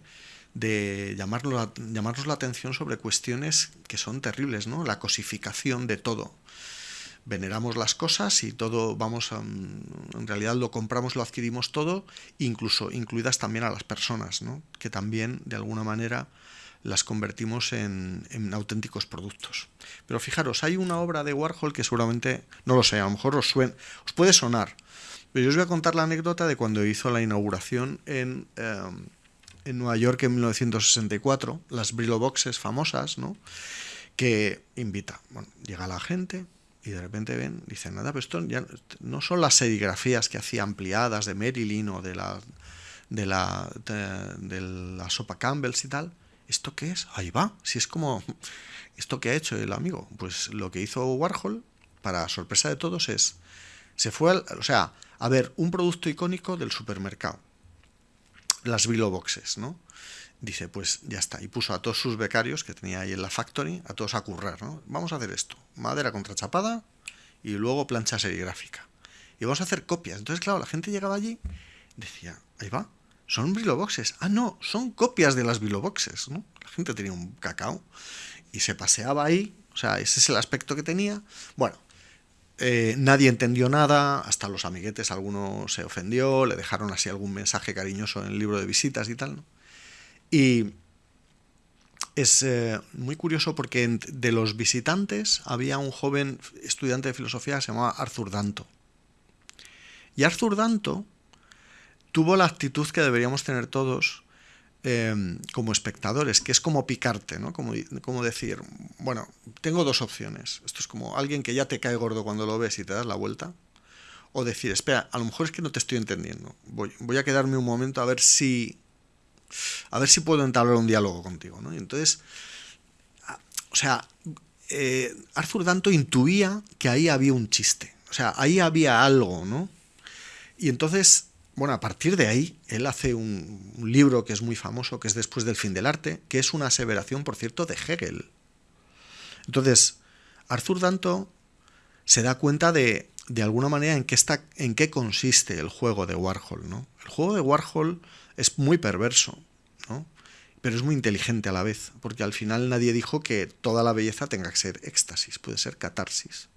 de llamarnos, la atención sobre cuestiones que son terribles, ¿no? La cosificación de todo veneramos las cosas y todo vamos a, en realidad lo compramos lo adquirimos todo incluso incluidas también a las personas ¿no? que también de alguna manera las convertimos en, auténticos productos pero fijaros hay una obra de Warhol que seguramente no lo sé a lo mejor os, os puede sonar pero yo os voy a contar la anécdota de cuando hizo la inauguración en, eh, en Nueva York en 1964 las Brillo Boxes famosas ¿no? que invita bueno llega la gente y de repente ven, dicen, nada, pero esto ya no son las serigrafías que hacía ampliadas de Marilyn o de la, de la, de, la sopa Campbell's y tal. ¿Esto qué es? Ahí va. Si es como, ¿esto que ha hecho el amigo? Pues lo que hizo Warhol, para sorpresa de todos, es, se fue, o sea, a ver, un producto icónico del supermercado. Las Billo Boxes, ¿no? dice, pues ya está. Y puso a todos sus becarios que tenía ahí en la factory, a todos a currar, ¿no? Vamos a hacer esto, madera contrachapada y luego plancha serigráfica. Y vamos a hacer copias. Entonces, claro, la gente llegaba allí decía, ahí va, son Boxes. Ah, no, son copias de las Boxes, ¿no? La gente tenía un cacao. y se paseaba ahí, o sea, ese es el aspecto que tenía. Bueno, eh, nadie entendió nada, hasta los amiguetes, alguno se ofendió, le dejaron así algún mensaje cariñoso en el libro de visitas y tal. Y es eh, muy curioso porque de los visitantes había un joven estudiante de filosofía que se llamaba Arthur Danto. Y Arthur Danto tuvo la actitud que deberíamos tener todos Em, como espectadores, que es como picarte, ¿no? Como, como, decir, bueno, tengo dos opciones. Esto es como alguien que ya te cae gordo cuando lo ves y te das la vuelta. O decir, espera, a lo mejor es que no te estoy entendiendo. Voy, voy a quedarme un momento a ver si. A ver si puedo entablar un diálogo contigo. ¿no? Y entonces. O sea, eh, Arthur Danto intuía que ahí había un chiste. O sea, ahí había algo, ¿no? Y entonces bueno, a partir de ahí, él hace un, libro que es muy famoso, que es Después del fin del arte, que es una aseveración, por cierto, de Hegel. Entonces, Arthur Danto se da cuenta de, de alguna manera, en qué, está, en qué consiste el juego de Warhol. ¿no? El juego de Warhol es muy perverso, ¿no? pero es muy inteligente a la vez, porque al final nadie dijo que toda la belleza tenga que ser éxtasis, puede ser catarsis.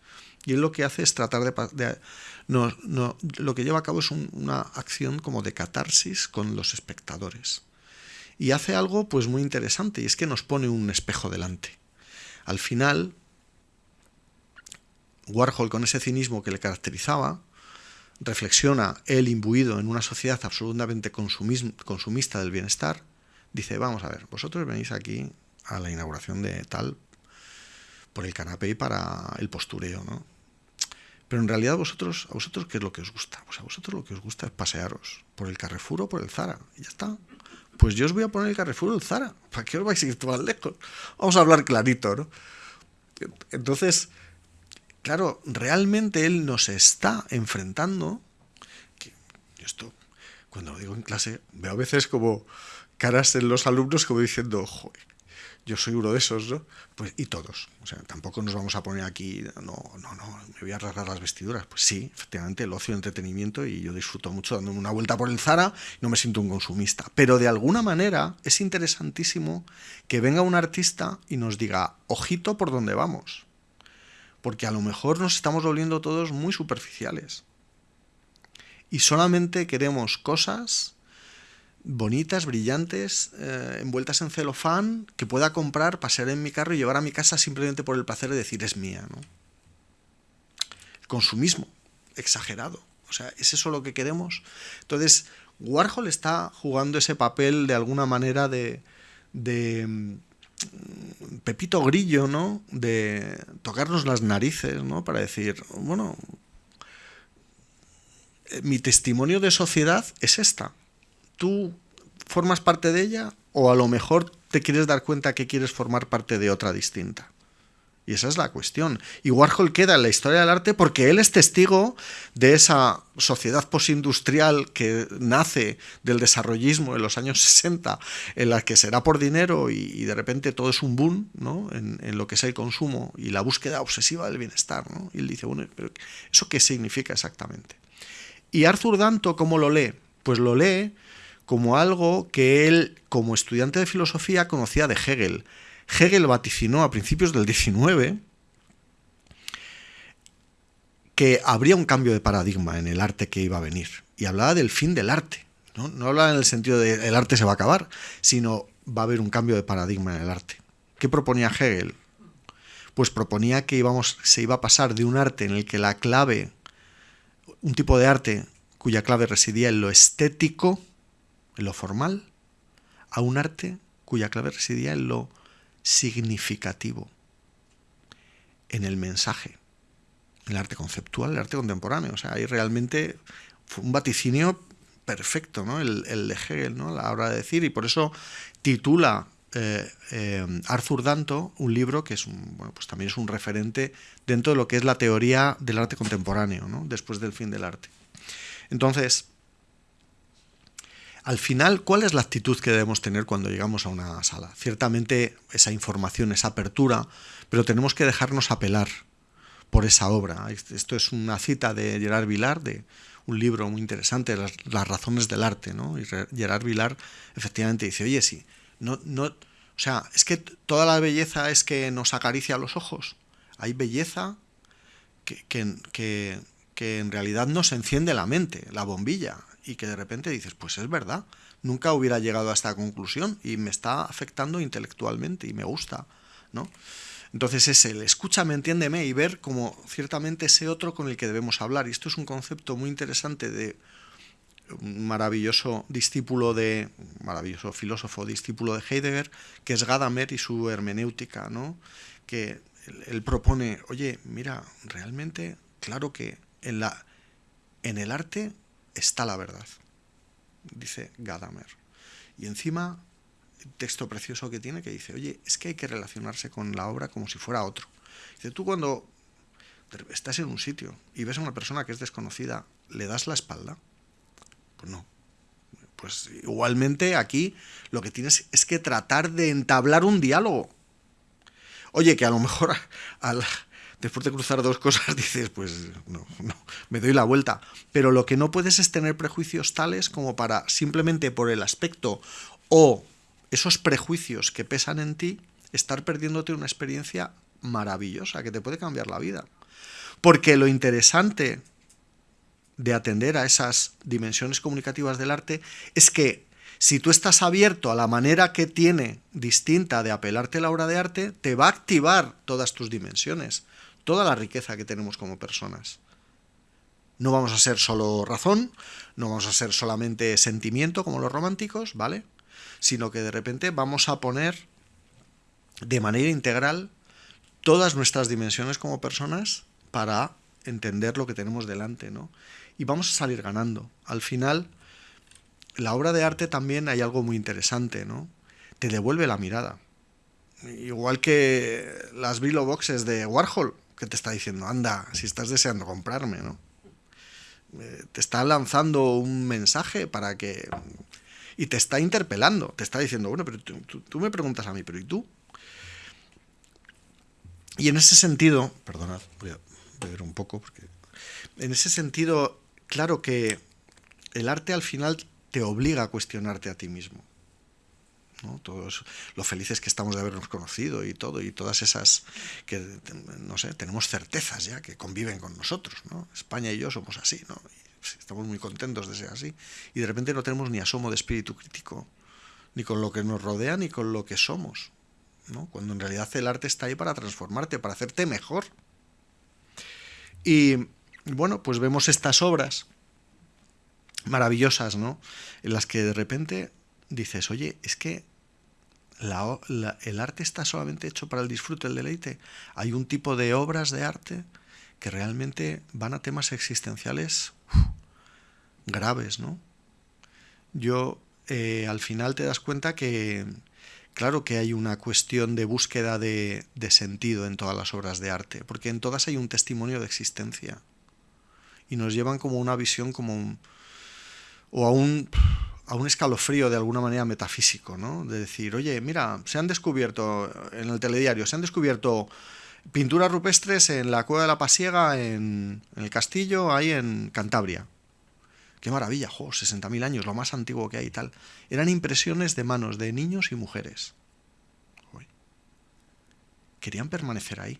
Y él lo que hace es tratar de... no, no, lo que lleva a cabo es una acción como de catarsis con los espectadores. Y hace algo pues muy interesante, y es que nos pone un espejo delante. Al final, Warhol, con ese cinismo que le caracterizaba, reflexiona él imbuido en una sociedad absolutamente consumista del bienestar, dice, vamos a ver, vosotros venís aquí a la inauguración de tal por el canapé y para el postureo, ¿no? Pero en realidad vosotros, a vosotros qué es lo que os gusta? Pues a vosotros lo que os gusta es pasearos por el Carrefour o por el Zara, y ya está. Pues yo os voy a poner el Carrefour o el Zara, ¿para qué os vais a ir más lejos? Vamos a hablar clarito, ¿no? Entonces, claro, realmente él nos está enfrentando, que esto, cuando lo digo en clase, veo a veces como caras en los alumnos como diciendo, joder, yo soy uno de esos, ¿no? Pues, y todos. O sea, tampoco nos vamos a poner aquí, no, no, no, me voy a rasgar las vestiduras. Pues sí, efectivamente, el ocio, el entretenimiento, y yo disfruto mucho dándome una vuelta por el Zara, no me siento un consumista. Pero de alguna manera es interesantísimo que venga un artista y nos diga, ojito por dónde vamos. Porque a lo mejor nos estamos volviendo todos muy superficiales. Y solamente queremos cosas bonitas, brillantes, eh, envueltas en celofán, que pueda comprar, pasear en mi carro y llevar a mi casa simplemente por el placer de decir es mía. ¿no? Consumismo, exagerado. O sea, ¿es eso lo que queremos? Entonces, Warhol está jugando ese papel de alguna manera de, de mm, Pepito Grillo, ¿no? De tocarnos las narices, ¿no? Para decir, bueno, eh, mi testimonio de sociedad es esta tú formas parte de ella o a lo mejor te quieres dar cuenta que quieres formar parte de otra distinta. Y esa es la cuestión. Y Warhol queda en la historia del arte porque él es testigo de esa sociedad postindustrial que nace del desarrollismo en los años 60, en la que será por dinero y, de repente todo es un boom ¿no? en, lo que es el consumo y la búsqueda obsesiva del bienestar. ¿no? Y él dice, bueno, pero ¿eso qué significa exactamente? Y Arthur Danto, ¿cómo lo lee? Pues lo lee como algo que él, como estudiante de filosofía, conocía de Hegel. Hegel vaticinó a principios del XIX que habría un cambio de paradigma en el arte que iba a venir. Y hablaba del fin del arte. No, no hablaba en el sentido de el arte se va a acabar, sino va a haber un cambio de paradigma en el arte. ¿Qué proponía Hegel? Pues proponía que íbamos, se iba a pasar de un arte en el que la clave, un tipo de arte cuya clave residía en lo estético, en lo formal, a un arte cuya clave residía en lo significativo, en el mensaje, en el arte conceptual, el arte contemporáneo. O sea, hay realmente un vaticinio perfecto, ¿no? El, de Hegel, ¿no? La hora de decir, y por eso titula eh, eh, Arthur Danto un libro que es un, bueno, pues también es un referente dentro de lo que es la teoría del arte contemporáneo, ¿no? después del fin del arte. Entonces, al final, ¿cuál es la actitud que debemos tener cuando llegamos a una sala? Ciertamente esa información, esa apertura, pero tenemos que dejarnos apelar por esa obra. Esto es una cita de Gerard Vilar, de un libro muy interesante, Las, razones del arte. ¿no? Y Gerard Vilar efectivamente dice, oye, sí, no, no, o sea, es que toda la belleza es que nos acaricia los ojos. Hay belleza que, que, que en realidad nos enciende la mente, la bombilla, y que de repente dices, pues es verdad, nunca hubiera llegado a esta conclusión y me está afectando intelectualmente y me gusta, ¿no? Entonces es el escúchame, entiéndeme y ver como ciertamente ese otro con el que debemos hablar. Y esto es un concepto muy interesante de un maravilloso discípulo de, maravilloso filósofo discípulo de Heidegger, que es Gadamer y su hermenéutica, ¿no? Que él, propone, oye, mira, realmente, claro que en, la, en el arte está la verdad, dice Gadamer. Y encima, texto precioso que tiene que dice, oye, es que hay que relacionarse con la obra como si fuera otro. Dice, tú cuando estás en un sitio y ves a una persona que es desconocida, ¿le das la espalda? Pues no. Pues igualmente aquí lo que tienes es que tratar de entablar un diálogo. Oye, que a lo mejor después de cruzar dos cosas dices, pues no, no, me doy la vuelta. Pero lo que no puedes es tener prejuicios tales como para simplemente por el aspecto o esos prejuicios que pesan en ti, estar perdiéndote una experiencia maravillosa que te puede cambiar la vida. Porque lo interesante de atender a esas dimensiones comunicativas del arte es que si tú estás abierto a la manera que tiene distinta de apelarte la obra de arte, te va a activar todas tus dimensiones, toda la riqueza que tenemos como personas. No vamos a ser solo razón, no vamos a ser solamente sentimiento como los románticos, ¿vale? Sino que de repente vamos a poner de manera integral todas nuestras dimensiones como personas para entender lo que tenemos delante, ¿no? y vamos a salir ganando. Al final, la obra de arte también hay algo muy interesante, ¿no? Te devuelve la mirada. Igual que las Brillo Boxes de Warhol, que te está diciendo, anda, si estás deseando comprarme, ¿no? Eh, te está lanzando un mensaje para que... Y te está interpelando, te está diciendo, bueno, pero tú, me preguntas a mí, pero ¿y tú? Y en ese sentido, perdonad, voy a beber un poco, porque en ese sentido claro que el arte al final te obliga a cuestionarte a ti mismo. Todos lo felices que estamos de habernos conocido y todo, y todas esas que, no sé, tenemos certezas ya que conviven con nosotros. ¿no? España y yo somos así, ¿no? estamos muy contentos de ser así. Y de repente no tenemos ni asomo de espíritu crítico, ni con lo que nos rodea, ni con lo que somos. ¿no? Cuando en realidad el arte está ahí para transformarte, para hacerte mejor. Y bueno, pues vemos estas obras maravillosas, ¿no? En las que de repente dices, oye, es que el arte está solamente hecho para el disfrute, el deleite. Hay un tipo de obras de arte que realmente van a temas existenciales graves, ¿no? Yo, eh, al final te das cuenta que, claro que hay una cuestión de búsqueda de, de sentido en todas las obras de arte, porque en todas hay un testimonio de existencia y nos llevan como una visión como o a un, a un escalofrío de alguna manera metafísico, ¿no? De decir, oye, mira, se han descubierto en el telediario, se han descubierto pinturas rupestres en la Cueva de la Pasiega, en, el castillo, ahí en Cantabria. Qué maravilla, jo, 60.000 años, lo más antiguo que hay y tal. Eran impresiones de manos de niños y mujeres. Querían permanecer ahí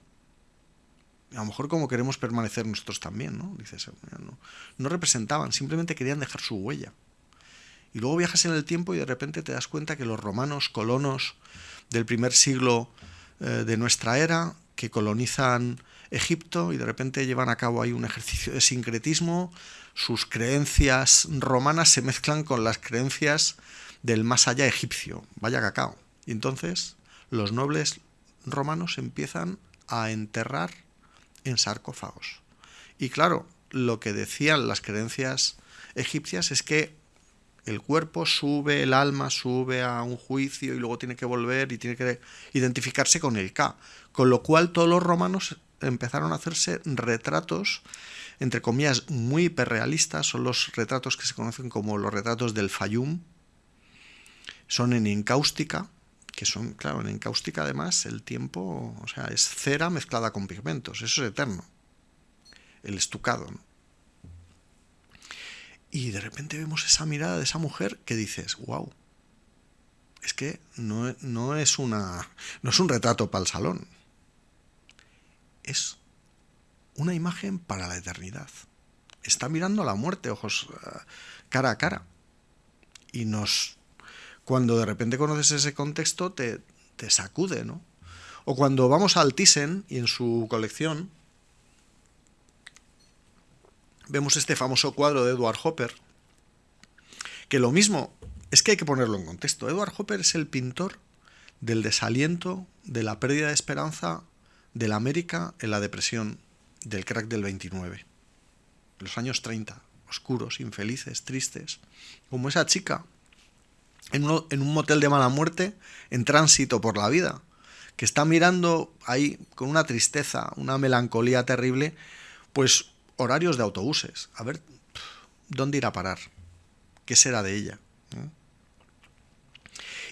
a lo mejor como queremos permanecer nosotros también, ¿no? Dices, no, no representaban, simplemente querían dejar su huella. Y luego viajas en el tiempo y de repente te das cuenta que los romanos, colonos del primer siglo eh, de nuestra era, que colonizan Egipto y de repente llevan a cabo ahí un ejercicio de sincretismo, sus creencias romanas se mezclan con las creencias del más allá egipcio, vaya cacao. Y entonces los nobles romanos empiezan a enterrar en sarcófagos. Y claro, lo que decían las creencias egipcias es que el cuerpo sube, el alma sube a un juicio y luego tiene que volver y tiene que identificarse con el K. Con lo cual todos los romanos empezaron a hacerse retratos, entre comillas, muy hiperrealistas. Son los retratos que se conocen como los retratos del Fayum. Son en encáustica, que son, claro, en cáustica además el tiempo, o sea, es cera mezclada con pigmentos, eso es eterno, el estucado. Y de repente vemos esa mirada de esa mujer que dices, wow, es que no, no, es una, no es un retrato para el salón, es una imagen para la eternidad. Está mirando a la muerte, ojos eh, cara a cara. Y nos, cuando de repente conoces ese contexto, te, te sacude, ¿no? O cuando vamos al Thyssen y en su colección vemos este famoso cuadro de Edward Hopper, que lo mismo, es que hay que ponerlo en contexto. Edward Hopper es el pintor del desaliento, de la pérdida de esperanza de la América en la depresión del crack del 29. Los años 30, oscuros, infelices, tristes. Como esa chica en, un motel de mala muerte, en tránsito por la vida, que está mirando ahí con una tristeza, una melancolía terrible, pues horarios de autobuses. A ver, ¿dónde irá a parar? ¿Qué será de ella?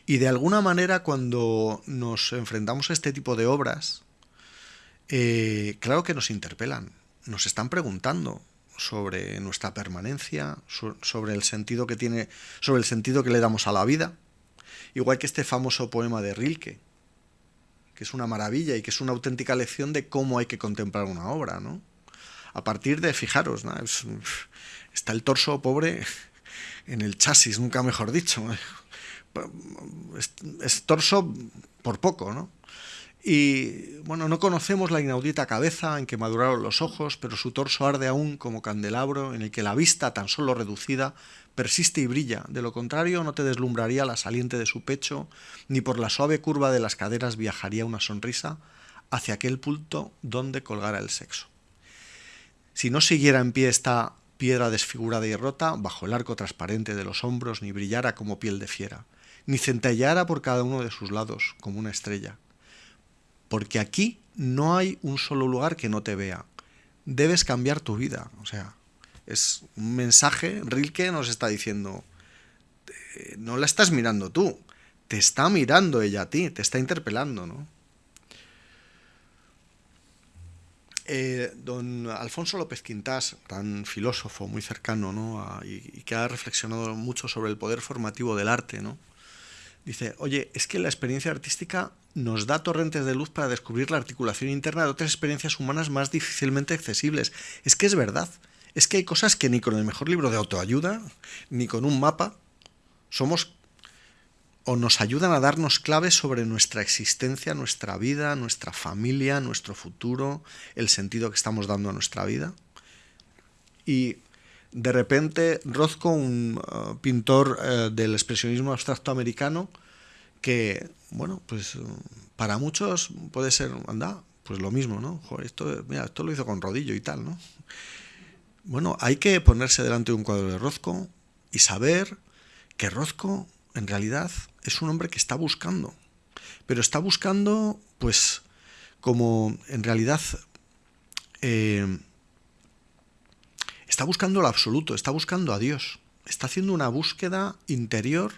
Y de alguna manera cuando nos enfrentamos a este tipo de obras, eh, claro que nos interpelan, nos están preguntando sobre nuestra permanencia, sobre el sentido que tiene, sobre el sentido que le damos a la vida, igual que este famoso poema de Rilke, que es una maravilla y que es una auténtica lección de cómo hay que contemplar una obra, ¿no? A partir de, fijaros, está el torso pobre en el chasis, nunca mejor dicho. es torso por poco, ¿no? Y bueno, no conocemos la inaudita cabeza en que maduraron los ojos, pero su torso arde aún como candelabro en el que la vista, tan solo reducida, persiste y brilla. De lo contrario, no te deslumbraría la saliente de su pecho, ni por la suave curva de las caderas viajaría una sonrisa hacia aquel punto donde colgara el sexo. Si no siguiera en pie esta piedra desfigurada y rota, bajo el arco transparente de los hombros, ni brillara como piel de fiera, ni centellara por cada uno de sus lados como una estrella, porque aquí no hay un solo lugar que no te vea. Debes cambiar tu vida. O sea, es un mensaje, Rilke nos está diciendo, no la estás mirando tú, te está mirando ella a ti, te está interpelando, ¿no? Eh, don Alfonso López Quintás, tan filósofo, muy cercano, ¿no? y, y, que ha reflexionado mucho sobre el poder formativo del arte, ¿no? Dice, oye, es que la experiencia artística nos da torrentes de luz para descubrir la articulación interna de otras experiencias humanas más difícilmente accesibles. Es que es verdad. Es que hay cosas que ni con el mejor libro de autoayuda, ni con un mapa, somos o nos ayudan a darnos claves sobre nuestra existencia, nuestra vida, nuestra familia, nuestro futuro, el sentido que estamos dando a nuestra vida. Y de repente Rothko, un uh, pintor uh, del expresionismo abstracto americano, que, bueno, pues para muchos puede ser, anda, pues lo mismo, ¿no? Esto, mira, esto lo hizo con rodillo y tal, ¿no? Bueno, hay que ponerse delante de un cuadro de Rothko y saber que Rothko en realidad es un hombre que está buscando, pero está buscando, pues, como en realidad eh, está buscando lo absoluto, está buscando a Dios, está haciendo una búsqueda interior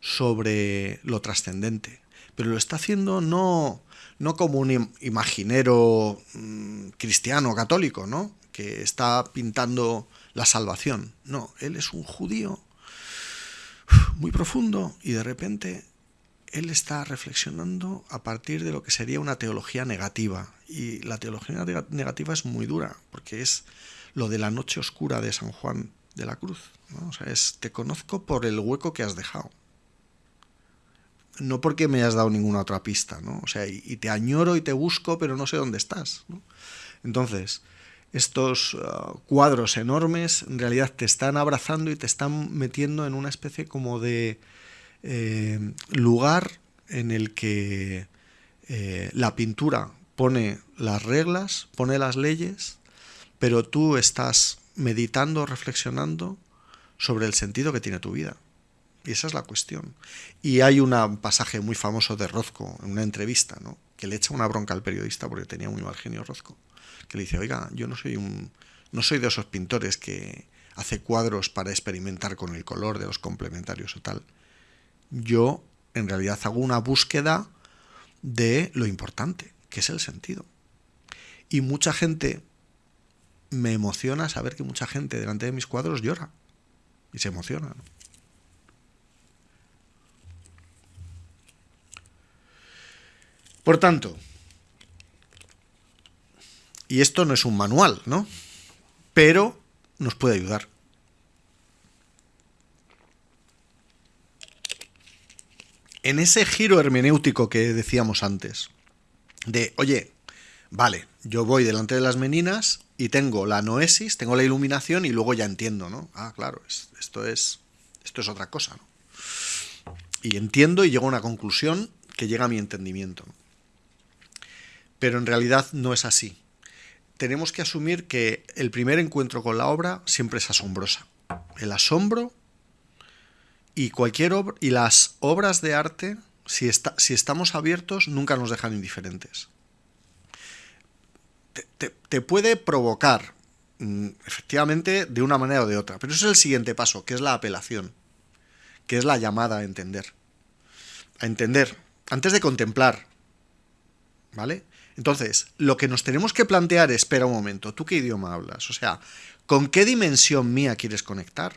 sobre lo trascendente, pero lo está haciendo no, no como un imaginero mm, cristiano católico, ¿no? que está pintando la salvación. No, él es un judío muy profundo y de repente él está reflexionando a partir de lo que sería una teología negativa. Y la teología negativa es muy dura, porque es lo de la noche oscura de San Juan de la Cruz. O sea, es te conozco por el hueco que has dejado. No porque me hayas dado ninguna otra pista, ¿no? O sea, y, te añoro y te busco, pero no sé dónde estás. Entonces, estos uh, cuadros enormes en realidad te están abrazando y te están metiendo en una especie como de eh, lugar en el que eh, la pintura pone las reglas, pone las leyes, pero tú estás meditando, reflexionando sobre el sentido que tiene tu vida. Y esa es la cuestión. Y hay un pasaje muy famoso de Rozco en una entrevista, ¿no? que le echa una bronca al periodista porque tenía muy mal genio Rozco, que le dice, oiga, yo no soy un no soy de esos pintores que hace cuadros para experimentar con el color de los complementarios o tal. Yo en realidad hago una búsqueda de lo importante, que es el sentido. Y mucha gente me emociona saber que mucha gente delante de mis cuadros llora y se emociona. Por tanto, y esto no es un manual, ¿no? Pero nos puede ayudar. En ese giro hermenéutico que decíamos antes, de, oye, vale, yo voy delante de las meninas y tengo la noesis, tengo la iluminación y luego ya entiendo, ¿no? Ah, claro, esto es, esto es otra cosa, ¿no? Y entiendo y llego a una conclusión que llega a mi entendimiento. Pero en realidad no es así. Tenemos que asumir que el primer encuentro con la obra siempre es asombrosa. El asombro y cualquier obra, y las obras de arte, si, está, si estamos abiertos, nunca nos dejan indiferentes te, puede provocar, mm, efectivamente, de una manera o de otra. Pero eso es el siguiente paso, que es la apelación, que es la llamada a entender. A entender, antes de contemplar. ¿Vale? Entonces, lo que nos tenemos que plantear es, espera un momento, ¿tú qué idioma hablas? O sea, ¿con qué dimensión mía quieres conectar?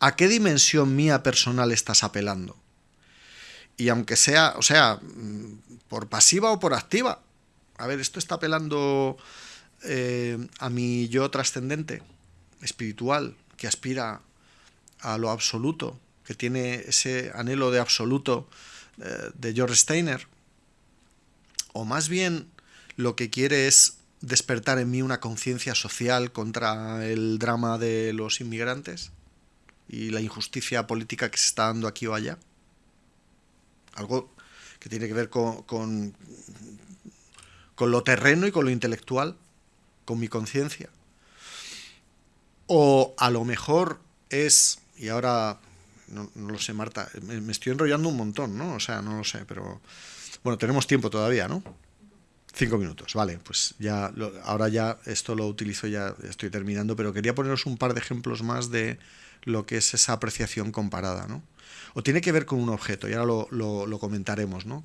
¿A qué dimensión mía personal estás apelando? Y aunque sea, o sea, mm, por pasiva o por activa, a ver, esto está apelando eh, a mi yo trascendente, espiritual, que aspira a lo absoluto, que tiene ese anhelo de absoluto eh, de George Steiner, o más bien lo que quiere es despertar en mí una conciencia social contra el drama de los inmigrantes y la injusticia política que se está dando aquí o allá. Algo que tiene que ver con con lo terreno y con lo intelectual, con mi conciencia. O a lo mejor es, y ahora no, lo sé, Marta, me, estoy enrollando un montón, ¿no? O sea, no lo sé, pero bueno, tenemos tiempo todavía, ¿no? Cinco minutos, vale, pues ya, ahora ya esto lo utilizo, ya estoy terminando, pero quería poneros un par de ejemplos más de lo que es esa apreciación comparada, ¿no? O tiene que ver con un objeto, y ahora lo, comentaremos, ¿no?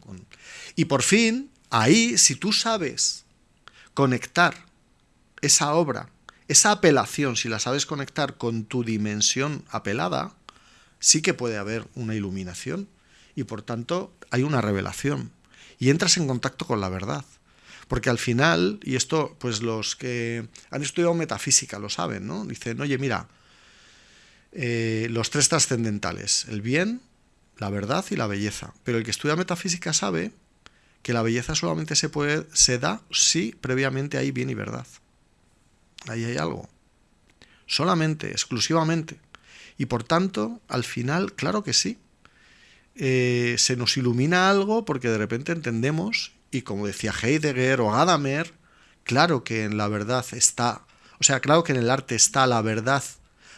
y por fin, Ahí, si tú sabes conectar esa obra, esa apelación, si la sabes conectar con tu dimensión apelada, sí que puede haber una iluminación y por tanto hay una revelación y entras en contacto con la verdad. Porque al final, y esto pues los que han estudiado metafísica lo saben, ¿no? Dicen, oye, mira, eh, los tres trascendentales, el bien, la verdad y la belleza. Pero el que estudia metafísica sabe que la belleza solamente se, puede, se da si previamente hay bien y verdad. Ahí hay algo. Solamente, exclusivamente. Y por tanto, al final, claro que sí. Eh, se nos ilumina algo porque de repente entendemos, y como decía Heidegger o Gadamer, claro que en la verdad está, o sea, claro que en el arte está la verdad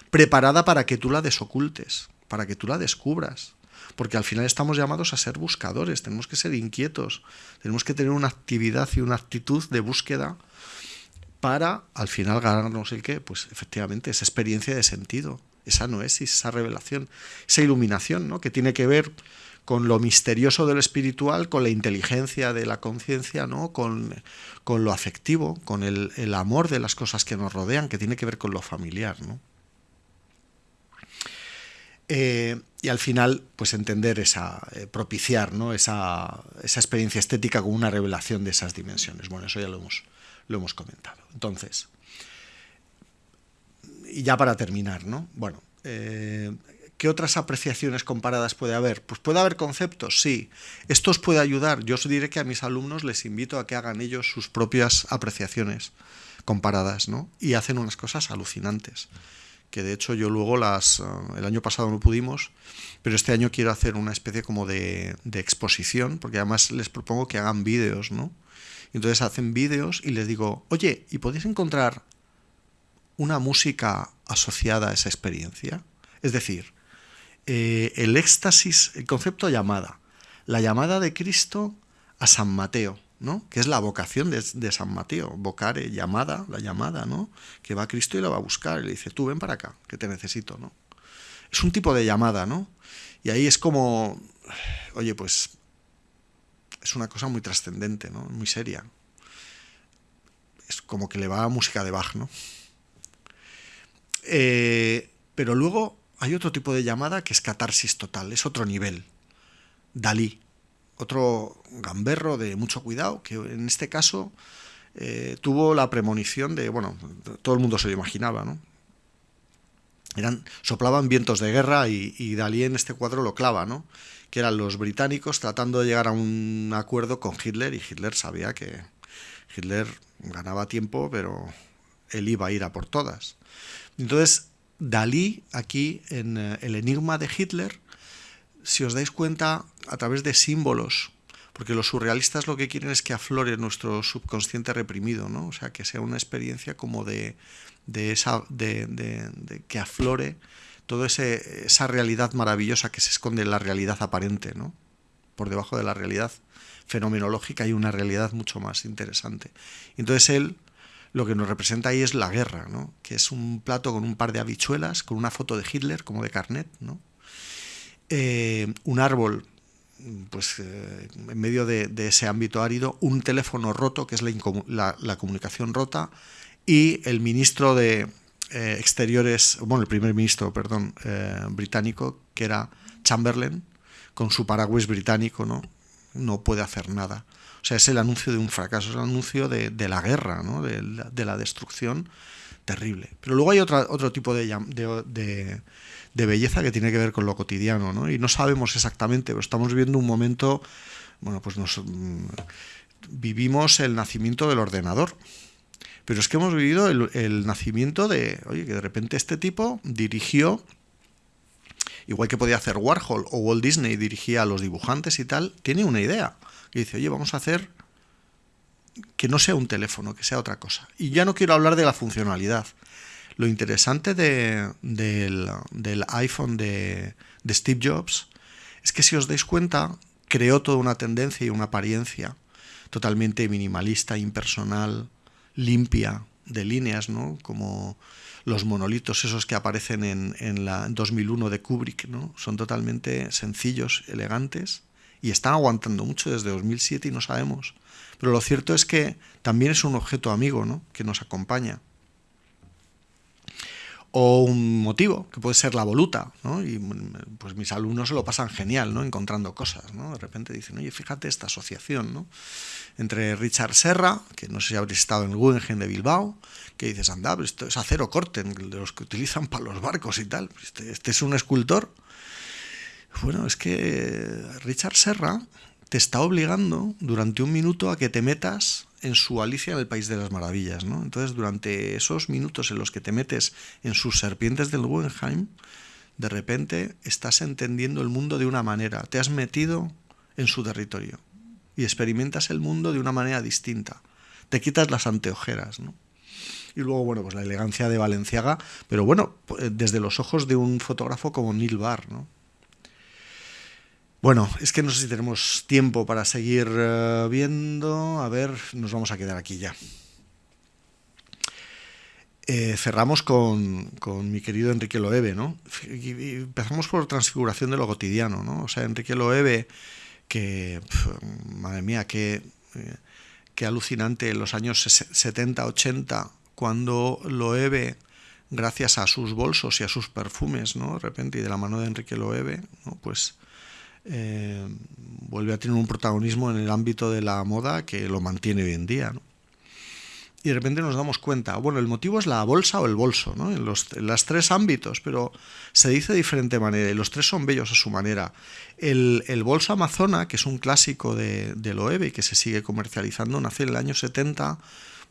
preparada para que tú la desocultes, para que tú la descubras. Porque al final estamos llamados a ser buscadores, tenemos que ser inquietos, tenemos que tener una actividad y una actitud de búsqueda para al final ganarnos el qué, pues efectivamente esa experiencia de sentido, esa noesis, esa revelación, esa iluminación, ¿no? que tiene que ver con lo misterioso de lo espiritual, con la inteligencia de la conciencia, ¿no? con, con, lo afectivo, con el, el, amor de las cosas que nos rodean, que tiene que ver con lo familiar. ¿no? Eh, y al final, pues entender esa, eh, propiciar ¿no? esa, esa, experiencia estética como una revelación de esas dimensiones. Bueno, eso ya lo hemos, lo hemos comentado. Entonces, y ya para terminar, ¿no? Bueno, eh, ¿qué otras apreciaciones comparadas puede haber? Pues puede haber conceptos, sí. Esto os puede ayudar. Yo os diré que a mis alumnos les invito a que hagan ellos sus propias apreciaciones comparadas, ¿no? Y hacen unas cosas alucinantes que de hecho yo luego las... Ah, el año pasado no pudimos, pero este año quiero hacer una especie como de, exposición, porque además les propongo que hagan vídeos, ¿no? entonces hacen vídeos y les digo, oye, ¿y podéis encontrar una música asociada a esa experiencia? Es decir, eh, el éxtasis, el concepto llamada, la llamada de Cristo a San Mateo, ¿no? que es la vocación de, San Mateo, vocare, llamada, la llamada, ¿no? que va a Cristo y la va a buscar y le dice, tú ven para acá, que te necesito. ¿no? Es un tipo de llamada, ¿no? Y ahí es como, oye, pues es una cosa muy trascendente, ¿no? muy seria. Es como que le va a música de Bach, ¿no? Eh, pero luego hay otro tipo de llamada que es catarsis total, es otro nivel. Dalí, otro gamberro de mucho cuidado, que en este caso eh, tuvo la premonición de, bueno, todo el mundo se lo imaginaba, ¿no? Eran, soplaban vientos de guerra y, y Dalí en este cuadro lo clava, ¿no? Que eran los británicos tratando de llegar a un acuerdo con Hitler y Hitler sabía que Hitler ganaba tiempo, pero él iba a ir a por todas. Entonces, Dalí, aquí en eh, El Enigma de Hitler, si os dais cuenta, a través de símbolos, porque los surrealistas lo que quieren es que aflore nuestro subconsciente reprimido, ¿no? O sea, que sea una experiencia como de, de esa, de, que aflore toda esa realidad maravillosa que se esconde en la realidad aparente, ¿no? Por debajo de la realidad fenomenológica hay una realidad mucho más interesante. Entonces él lo que nos representa ahí es la guerra, ¿no? que es un plato con un par de habichuelas, con una foto de Hitler, como de carnet, ¿no? Eh, un árbol pues eh, en medio de, ese ámbito árido, un teléfono roto, que es la, comunicación rota, y el ministro de eh, Exteriores, bueno, el primer ministro, perdón, británico, que era Chamberlain, con su paraguas británico, ¿no? No puede hacer nada. O sea, es el anuncio de un fracaso, es el anuncio de, la guerra, ¿no? de, la destrucción terrible. Pero luego hay otra, otro tipo de, de, belleza que tiene que ver con lo cotidiano, ¿no? Y no sabemos exactamente, pero estamos viviendo un momento, bueno, pues nos, mm, vivimos el nacimiento del ordenador. Pero es que hemos vivido el nacimiento de, oye, que de repente este tipo dirigió igual que podía hacer Warhol o Walt Disney dirigía a los dibujantes y tal, tiene una idea y dice, oye, vamos a hacer que no sea un teléfono, que sea otra cosa. Y ya no quiero hablar de la funcionalidad. Lo interesante del, iPhone de, de Steve Jobs es que si os dais cuenta, creó toda una tendencia y una apariencia totalmente minimalista, impersonal, limpia, de líneas, ¿no? Como los monolitos esos que aparecen en, en la 2001 de Kubrick, ¿no? Son totalmente sencillos, elegantes, y están aguantando mucho desde 2007 y no sabemos. Pero lo cierto es que también es un objeto amigo ¿no? que nos acompaña. O un motivo, que puede ser la voluta, ¿no? Y pues mis alumnos se lo pasan genial, ¿no? Encontrando cosas, ¿no? De repente dicen, oye, fíjate esta asociación, ¿no? Entre Richard Serra, que no sé si habréis estado en el Guggenheim de Bilbao, que dices, anda, esto es acero corte, de los que utilizan para los barcos y tal. Este, este es un escultor bueno, es que Richard Serra te está obligando durante un minuto a que te metas en su Alicia en el País de las Maravillas, ¿no? Entonces, durante esos minutos en los que te metes en sus serpientes del Guggenheim, de repente estás entendiendo el mundo de una manera, te has metido en su territorio y experimentas el mundo de una manera distinta. Te quitas las anteojeras, ¿no? Y luego, bueno, pues la elegancia de Valenciaga, pero bueno, desde los ojos de un fotógrafo como Neil Barr, ¿no? Bueno, es que no sé si tenemos tiempo para seguir eh, viendo. A ver, nos vamos a quedar aquí ya. Eh, cerramos con, mi querido Enrique Loewe, ¿no? empezamos por transfiguración de lo cotidiano, ¿no? O sea, Enrique Loewe, que, madre mía, qué, eh, qué alucinante en los años 70, 80, cuando Loewe, gracias a sus bolsos y a sus perfumes, ¿no? De repente, y de la mano de Enrique Loewe, ¿no? Pues eh, vuelve a tener un protagonismo en el ámbito de la moda que lo mantiene hoy en día. Y de repente nos damos cuenta, bueno, el motivo es la bolsa o el bolso, ¿no? en, los, tres ámbitos, pero se dice de diferente manera y los tres son bellos a su manera. El, bolso amazona, que es un clásico de, de Loewe y que se sigue comercializando, nace en el año 70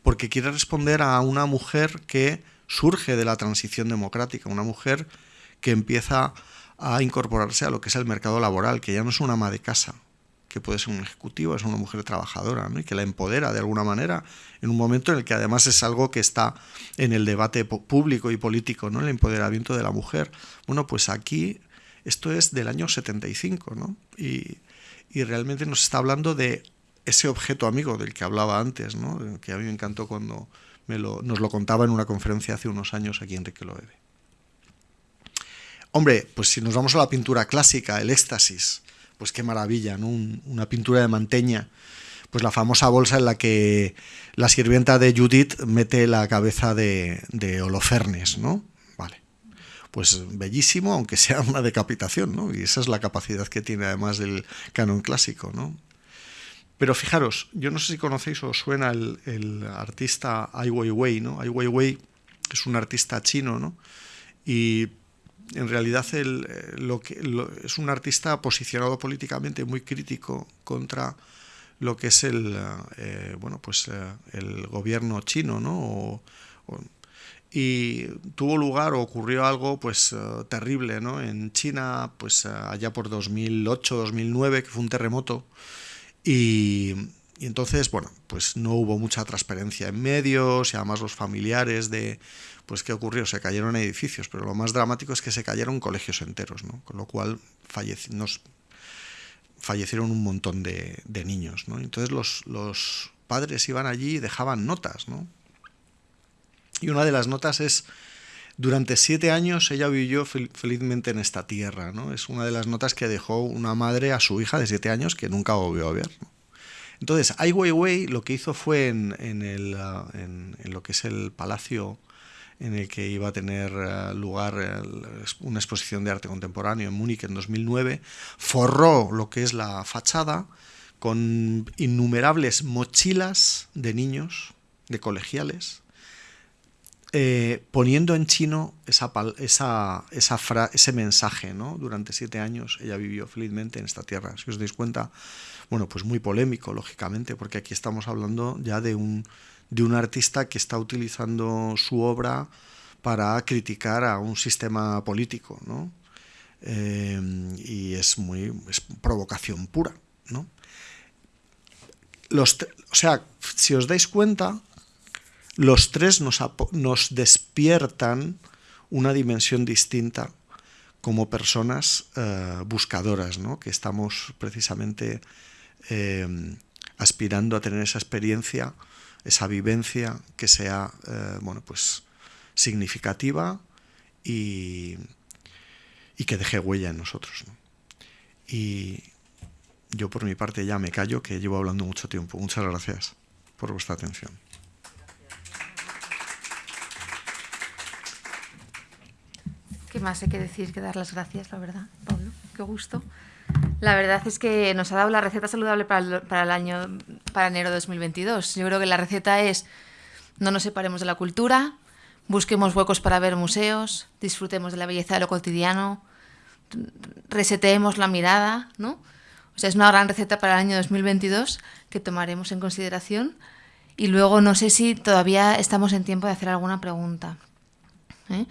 porque quiere responder a una mujer que surge de la transición democrática, una mujer que empieza a incorporarse a lo que es el mercado laboral, que ya no es una ama de casa, que puede ser un ejecutivo, es una mujer trabajadora, y que la empodera de alguna manera, en un momento en el que además es algo que está en el debate público y político, ¿no? el empoderamiento de la mujer. Bueno, pues aquí esto es del año 75, ¿no? y, y realmente nos está hablando de ese objeto amigo del que hablaba antes, ¿no? que a mí me encantó cuando me lo, nos lo contaba en una conferencia hace unos años aquí Enrique Loewe. Hombre, pues si nos vamos a la pintura clásica, el éxtasis, pues qué maravilla, ¿no? una pintura de Manteña, pues la famosa bolsa en la que la sirvienta de Judith mete la cabeza de, de Holofernes, ¿no? Vale. pues bellísimo, aunque sea una decapitación, ¿no? Y esa es la capacidad que tiene además el canon clásico, ¿no? Pero fijaros, yo no sé si conocéis o suena el, artista Ai Weiwei, ¿no? Ai Weiwei es un artista chino, ¿no? Y en realidad el, eh, lo que, es un artista posicionado políticamente muy crítico contra lo que es el eh, bueno pues eh, el gobierno chino no y tuvo lugar o ocurrió algo pues terrible no en China pues allá por 2008 2009 que fue un terremoto y, y entonces bueno pues no hubo mucha transparencia en medios y además los familiares de pues ¿qué ocurrió? Se cayeron edificios, pero lo más dramático es que se cayeron colegios enteros, ¿no? Con lo cual fallecieron un montón de, niños, ¿no? Entonces los, padres iban allí y dejaban notas, ¿no? Y una de las notas es, durante siete años ella vivió felizmente en esta tierra, ¿no? Es una de las notas que dejó una madre a su hija de siete años que nunca volvió a ver, Entonces, Ai Weiwei lo que hizo fue en, el, en, lo que es el palacio en el que iba a tener eh, lugar una exposición de arte contemporáneo en Múnich en 2009, forró lo que es la fachada con innumerables mochilas de niños, de colegiales, eh, poniendo en chino esa, esa, esa ese mensaje. ¿no? Durante siete años ella vivió felizmente en esta tierra. Si os dais cuenta, bueno, pues muy polémico, lógicamente, porque aquí estamos hablando ya de un de un artista que está utilizando su obra para criticar a un sistema político, ¿no? Eh, y es muy es provocación pura, ¿no? Los, o sea, si os dais cuenta, los tres nos, nos despiertan una dimensión distinta como personas eh, buscadoras, ¿no? que estamos precisamente eh, aspirando a tener esa experiencia esa vivencia que sea eh, bueno, pues, significativa y, que deje huella en nosotros. Y yo por mi parte ya me callo, que llevo hablando mucho tiempo. Muchas gracias por vuestra atención. ¿Qué más hay que decir que dar las gracias, la verdad, Pablo? Qué gusto. La verdad es que nos ha dado la receta saludable para el, año, para enero de 2022. Yo creo que la receta es no nos separemos de la cultura, busquemos huecos para ver museos, disfrutemos de la belleza de lo cotidiano, reseteemos la mirada, ¿no? O sea, es una gran receta para el año 2022 que tomaremos en consideración. Y luego no sé si todavía estamos en tiempo de hacer alguna pregunta. ¿eh?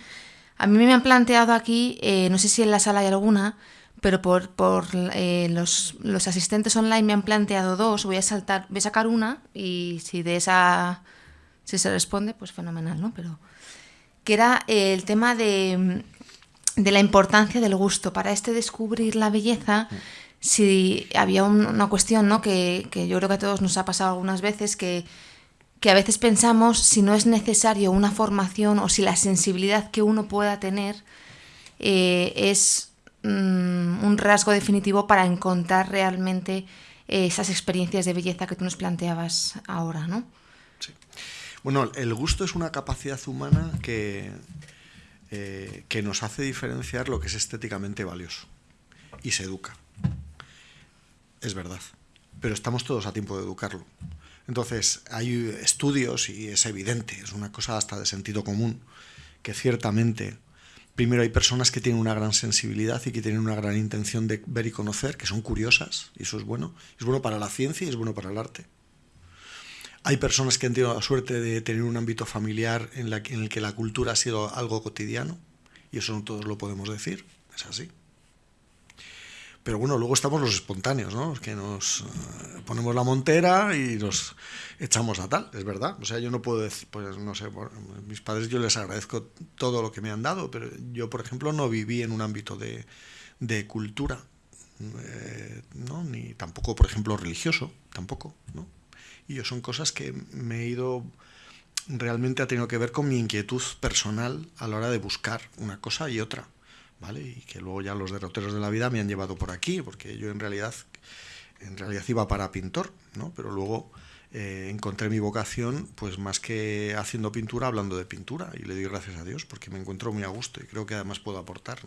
A mí me han planteado aquí, eh, no sé si en la sala hay alguna, pero por, por eh, los, los, asistentes online me han planteado dos, voy a saltar, voy a sacar una y si de esa si se responde, pues fenomenal, ¿no? Pero que era el tema de, de la importancia del gusto. Para este descubrir la belleza, si había una cuestión, ¿no? Que, que yo creo que a todos nos ha pasado algunas veces, que, que a veces pensamos si no es necesario una formación o si la sensibilidad que uno pueda tener eh, es Mm, un rasgo definitivo para encontrar realmente eh, esas experiencias de belleza que tú nos planteabas ahora, ¿no? Sí. Bueno, el gusto es una capacidad humana que, eh, que nos hace diferenciar lo que es estéticamente valioso y se educa. Es verdad, pero estamos todos a tiempo de educarlo. Entonces, hay estudios y es evidente, es una cosa hasta de sentido común, que ciertamente Primero hay personas que tienen una gran sensibilidad y que tienen una gran intención de ver y conocer, que son curiosas, y eso es bueno. Es bueno para la ciencia y es bueno para el arte. Hay personas que han tenido la suerte de tener un ámbito familiar en, el que la cultura ha sido algo cotidiano, y eso no todos lo podemos decir, es así. Pero bueno, luego estamos los espontáneos, ¿no? Los que nos eh, ponemos la montera y nos echamos a tal, es verdad. O sea, yo no puedo decir, pues no sé, mis padres yo les agradezco todo lo que me han dado, pero yo, por ejemplo, no viví en un ámbito de, de cultura, eh, ¿no? Ni tampoco, por ejemplo, religioso, tampoco, ¿no? Y yo son cosas que me he ido realmente ha tenido que ver con mi inquietud personal a la hora de buscar una cosa y otra. Y que luego ya los derroteros de la vida me han llevado por aquí, porque yo en realidad, en realidad iba para pintor, ¿no? Pero luego eh, encontré mi vocación, pues más que haciendo pintura, hablando de pintura. Y le doy gracias a Dios porque me encuentro muy a gusto y creo que además puedo aportar.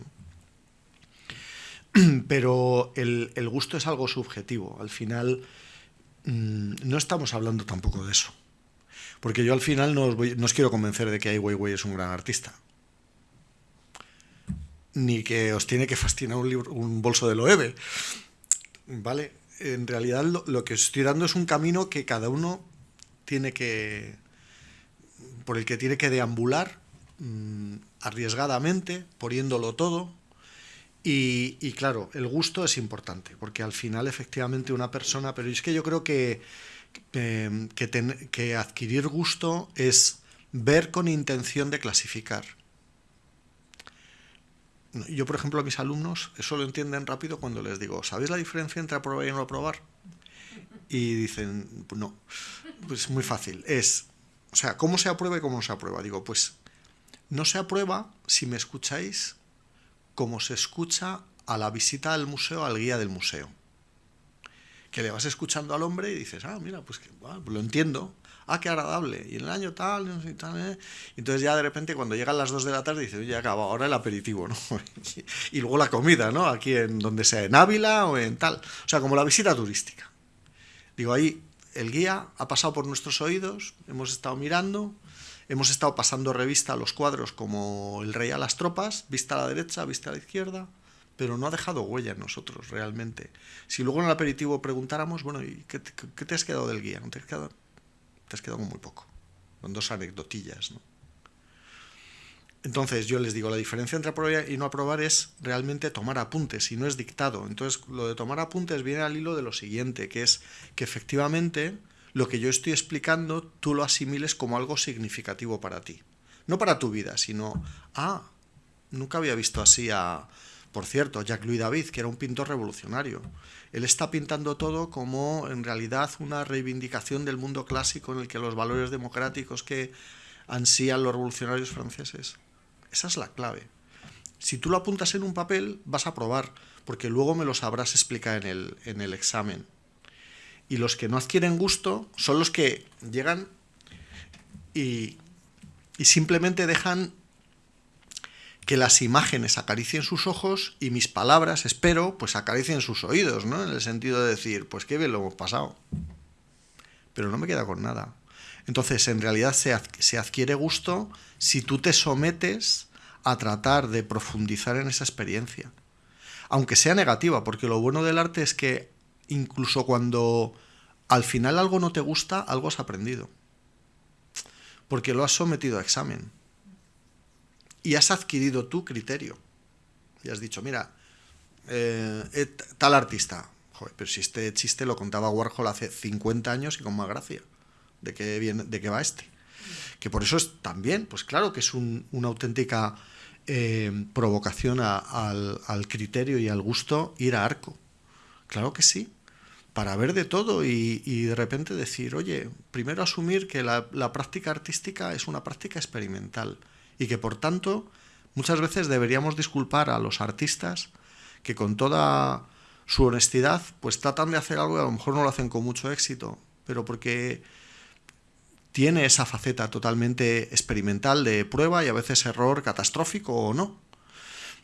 Pero el, gusto es algo subjetivo. Al final, mm, no estamos hablando tampoco de eso. Porque yo al final no os, quiero convencer de que Ai Weiwei es un gran artista. Ni que os tiene que fascinar un, libro, un bolso de Loewe. ¿Vale? en realidad lo, que estoy dando es un camino que cada uno tiene que, por el que tiene que deambular mm, arriesgadamente, poniéndolo todo. Y, claro, el gusto es importante, porque al final efectivamente una persona, pero es que yo creo que, que adquirir gusto es ver con intención de clasificar. Yo, por ejemplo, a mis alumnos eso lo entienden rápido cuando les digo, ¿sabéis la diferencia entre aprobar y no aprobar? Y dicen, no, pues muy fácil. Es, o sea, ¿cómo se aprueba y cómo no se aprueba? Digo, pues no se aprueba si me escucháis como se escucha a la visita al museo, al guía del museo. Que le vas escuchando al hombre y dices, ah, mira, pues, que, lo entiendo ah, qué agradable, y en el año tal, ¿eh? entonces ya de repente cuando llegan las 2 de la tarde dices, ya acaba, ahora el aperitivo, ¿no? y luego la comida, ¿no? Aquí en donde sea, en Ávila o en tal, o sea, como la visita turística. Digo, ahí el guía ha pasado por nuestros oídos, hemos estado mirando, hemos estado pasando revista a los cuadros como el rey a las tropas, vista a la derecha, vista a la izquierda, pero no ha dejado huella en nosotros realmente. Si luego en el aperitivo preguntáramos, bueno, ¿y qué, qué te has quedado del guía? ¿No te has quedado? Te has quedado con muy poco, con dos anecdotillas. ¿no? Entonces yo les digo, la diferencia entre aprobar y no aprobar es realmente tomar apuntes y no es dictado. Entonces lo de tomar apuntes viene al hilo de lo siguiente, que es que efectivamente lo que yo estoy explicando tú lo asimiles como algo significativo para ti. No para tu vida, sino, ah, nunca había visto así a, por cierto, Jacques-Louis David, que era un pintor revolucionario. Él está pintando todo como en realidad una reivindicación del mundo clásico en el que los valores democráticos que ansían los revolucionarios franceses. Esa es la clave. Si tú lo apuntas en un papel, vas a probar, porque luego me lo sabrás explicar en el, en el examen. Y los que no adquieren gusto son los que llegan y, y simplemente dejan que las imágenes acaricien sus ojos y mis palabras, espero, pues acaricien sus oídos, ¿no? En el sentido de decir, pues qué bien lo hemos pasado. Pero no me queda con nada. Entonces, en realidad se, adquiere gusto si tú te sometes a tratar de profundizar en esa experiencia. Aunque sea negativa, porque lo bueno del arte es que incluso cuando al final algo no te gusta, algo has aprendido. Porque lo has sometido a examen y has adquirido tu criterio. Y has dicho, mira, eh, eh, tal artista, joder, pero si este chiste lo contaba Warhol hace 50 años y con más gracia, de qué, viene, de qué va este. Que por eso es también, pues claro que es una auténtica eh, provocación al, criterio y al gusto ir a arco. Claro que sí, para ver de todo y, de repente decir, oye, primero asumir que la práctica artística es una práctica experimental y que por tanto muchas veces deberíamos disculpar a los artistas que con toda su honestidad pues tratan de hacer algo y a lo mejor no lo hacen con mucho éxito, pero porque tiene esa faceta totalmente experimental de prueba y a veces error catastrófico o no.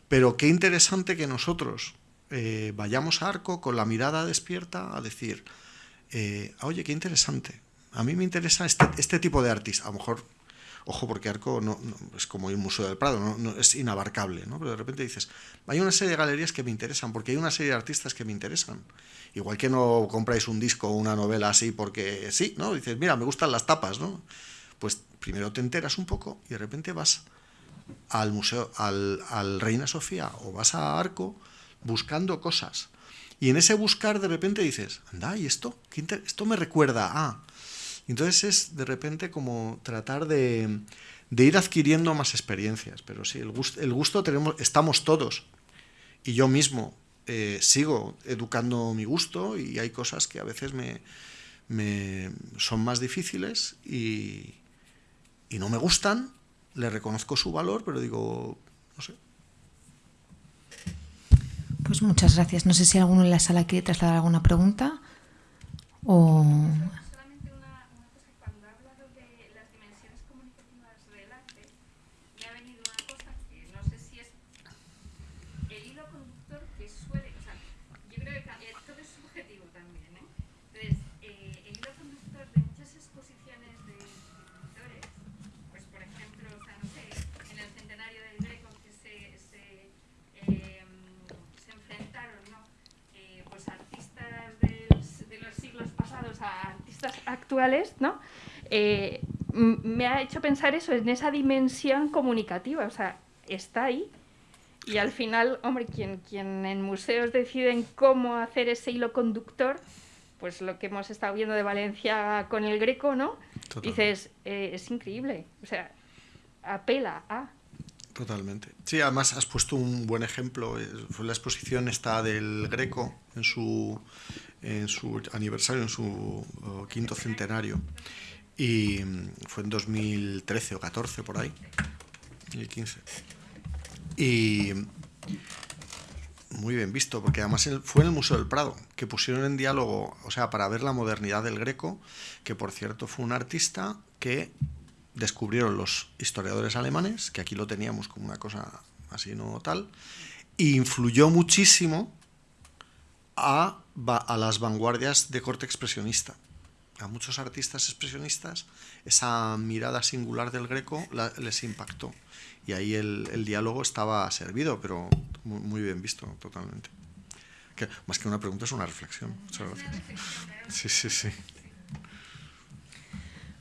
Pero qué interesante que nosotros eh, vayamos a arco con la mirada despierta a decir, eh, oye, qué interesante, a mí me interesa este, este tipo de artista, a lo mejor Ojo, porque Arco no, es como el Museo del Prado, no, es inabarcable, ¿no? Pero de repente dices, hay una serie de galerías que me interesan, porque hay una serie de artistas que me interesan. Igual que no compráis un disco o una novela así porque sí, ¿no? Dices, mira, me gustan las tapas, ¿no? Pues primero te enteras un poco y de repente vas al museo, al, Reina Sofía o vas a Arco buscando cosas. Y en ese buscar de repente dices, anda, ¿y esto? esto me recuerda a... Entonces es de repente como tratar de, ir adquiriendo más experiencias. Pero sí, el gusto, el gusto tenemos, estamos todos. Y yo mismo eh, sigo educando mi gusto y hay cosas que a veces me, son más difíciles y, y no me gustan. Le reconozco su valor, pero digo, no sé, pues muchas gracias. No sé si alguno en la sala quiere trasladar alguna pregunta o... actuales, ¿no? Eh, me ha hecho pensar eso, en esa dimensión comunicativa, o sea, está ahí. Y al final, hombre, quien, quien en museos deciden cómo hacer ese hilo conductor, pues lo que hemos estado viendo de Valencia con el Greco, ¿no? Dices, eh, es increíble, o sea, apela a... Totalmente. Sí, además has puesto un buen ejemplo. Fue la exposición esta del Greco en su, en su aniversario, en su quinto centenario. Y mm, fue en 2013 o 14 por ahí, 2015. Y muy bien visto, porque además fue en el Museo del Prado, que pusieron en diálogo, o sea, para ver la modernidad del Greco, que por cierto fue un artista que descubrieron los historiadores alemanes, que aquí lo teníamos como una cosa así no tal, e influyó muchísimo a, a las vanguardias de corte expresionista a muchos artistas expresionistas esa mirada singular del Greco les impactó. Y ahí el, diálogo estaba servido, pero muy, bien visto, totalmente. Más que una pregunta es una reflexión. Muchas gracias. Sí, sí, sí.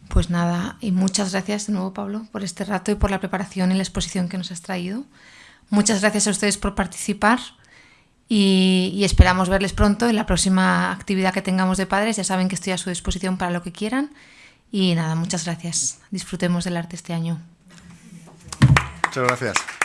Pues nada, y muchas gracias de nuevo, Pablo, por este rato y por la preparación y la exposición que nos has traído. Muchas gracias a ustedes por participar y, esperamos verles pronto en la próxima actividad que tengamos de padres. Ya saben que estoy a su disposición para lo que quieran. Y nada, muchas gracias. Disfrutemos del arte este año. Muchas gracias.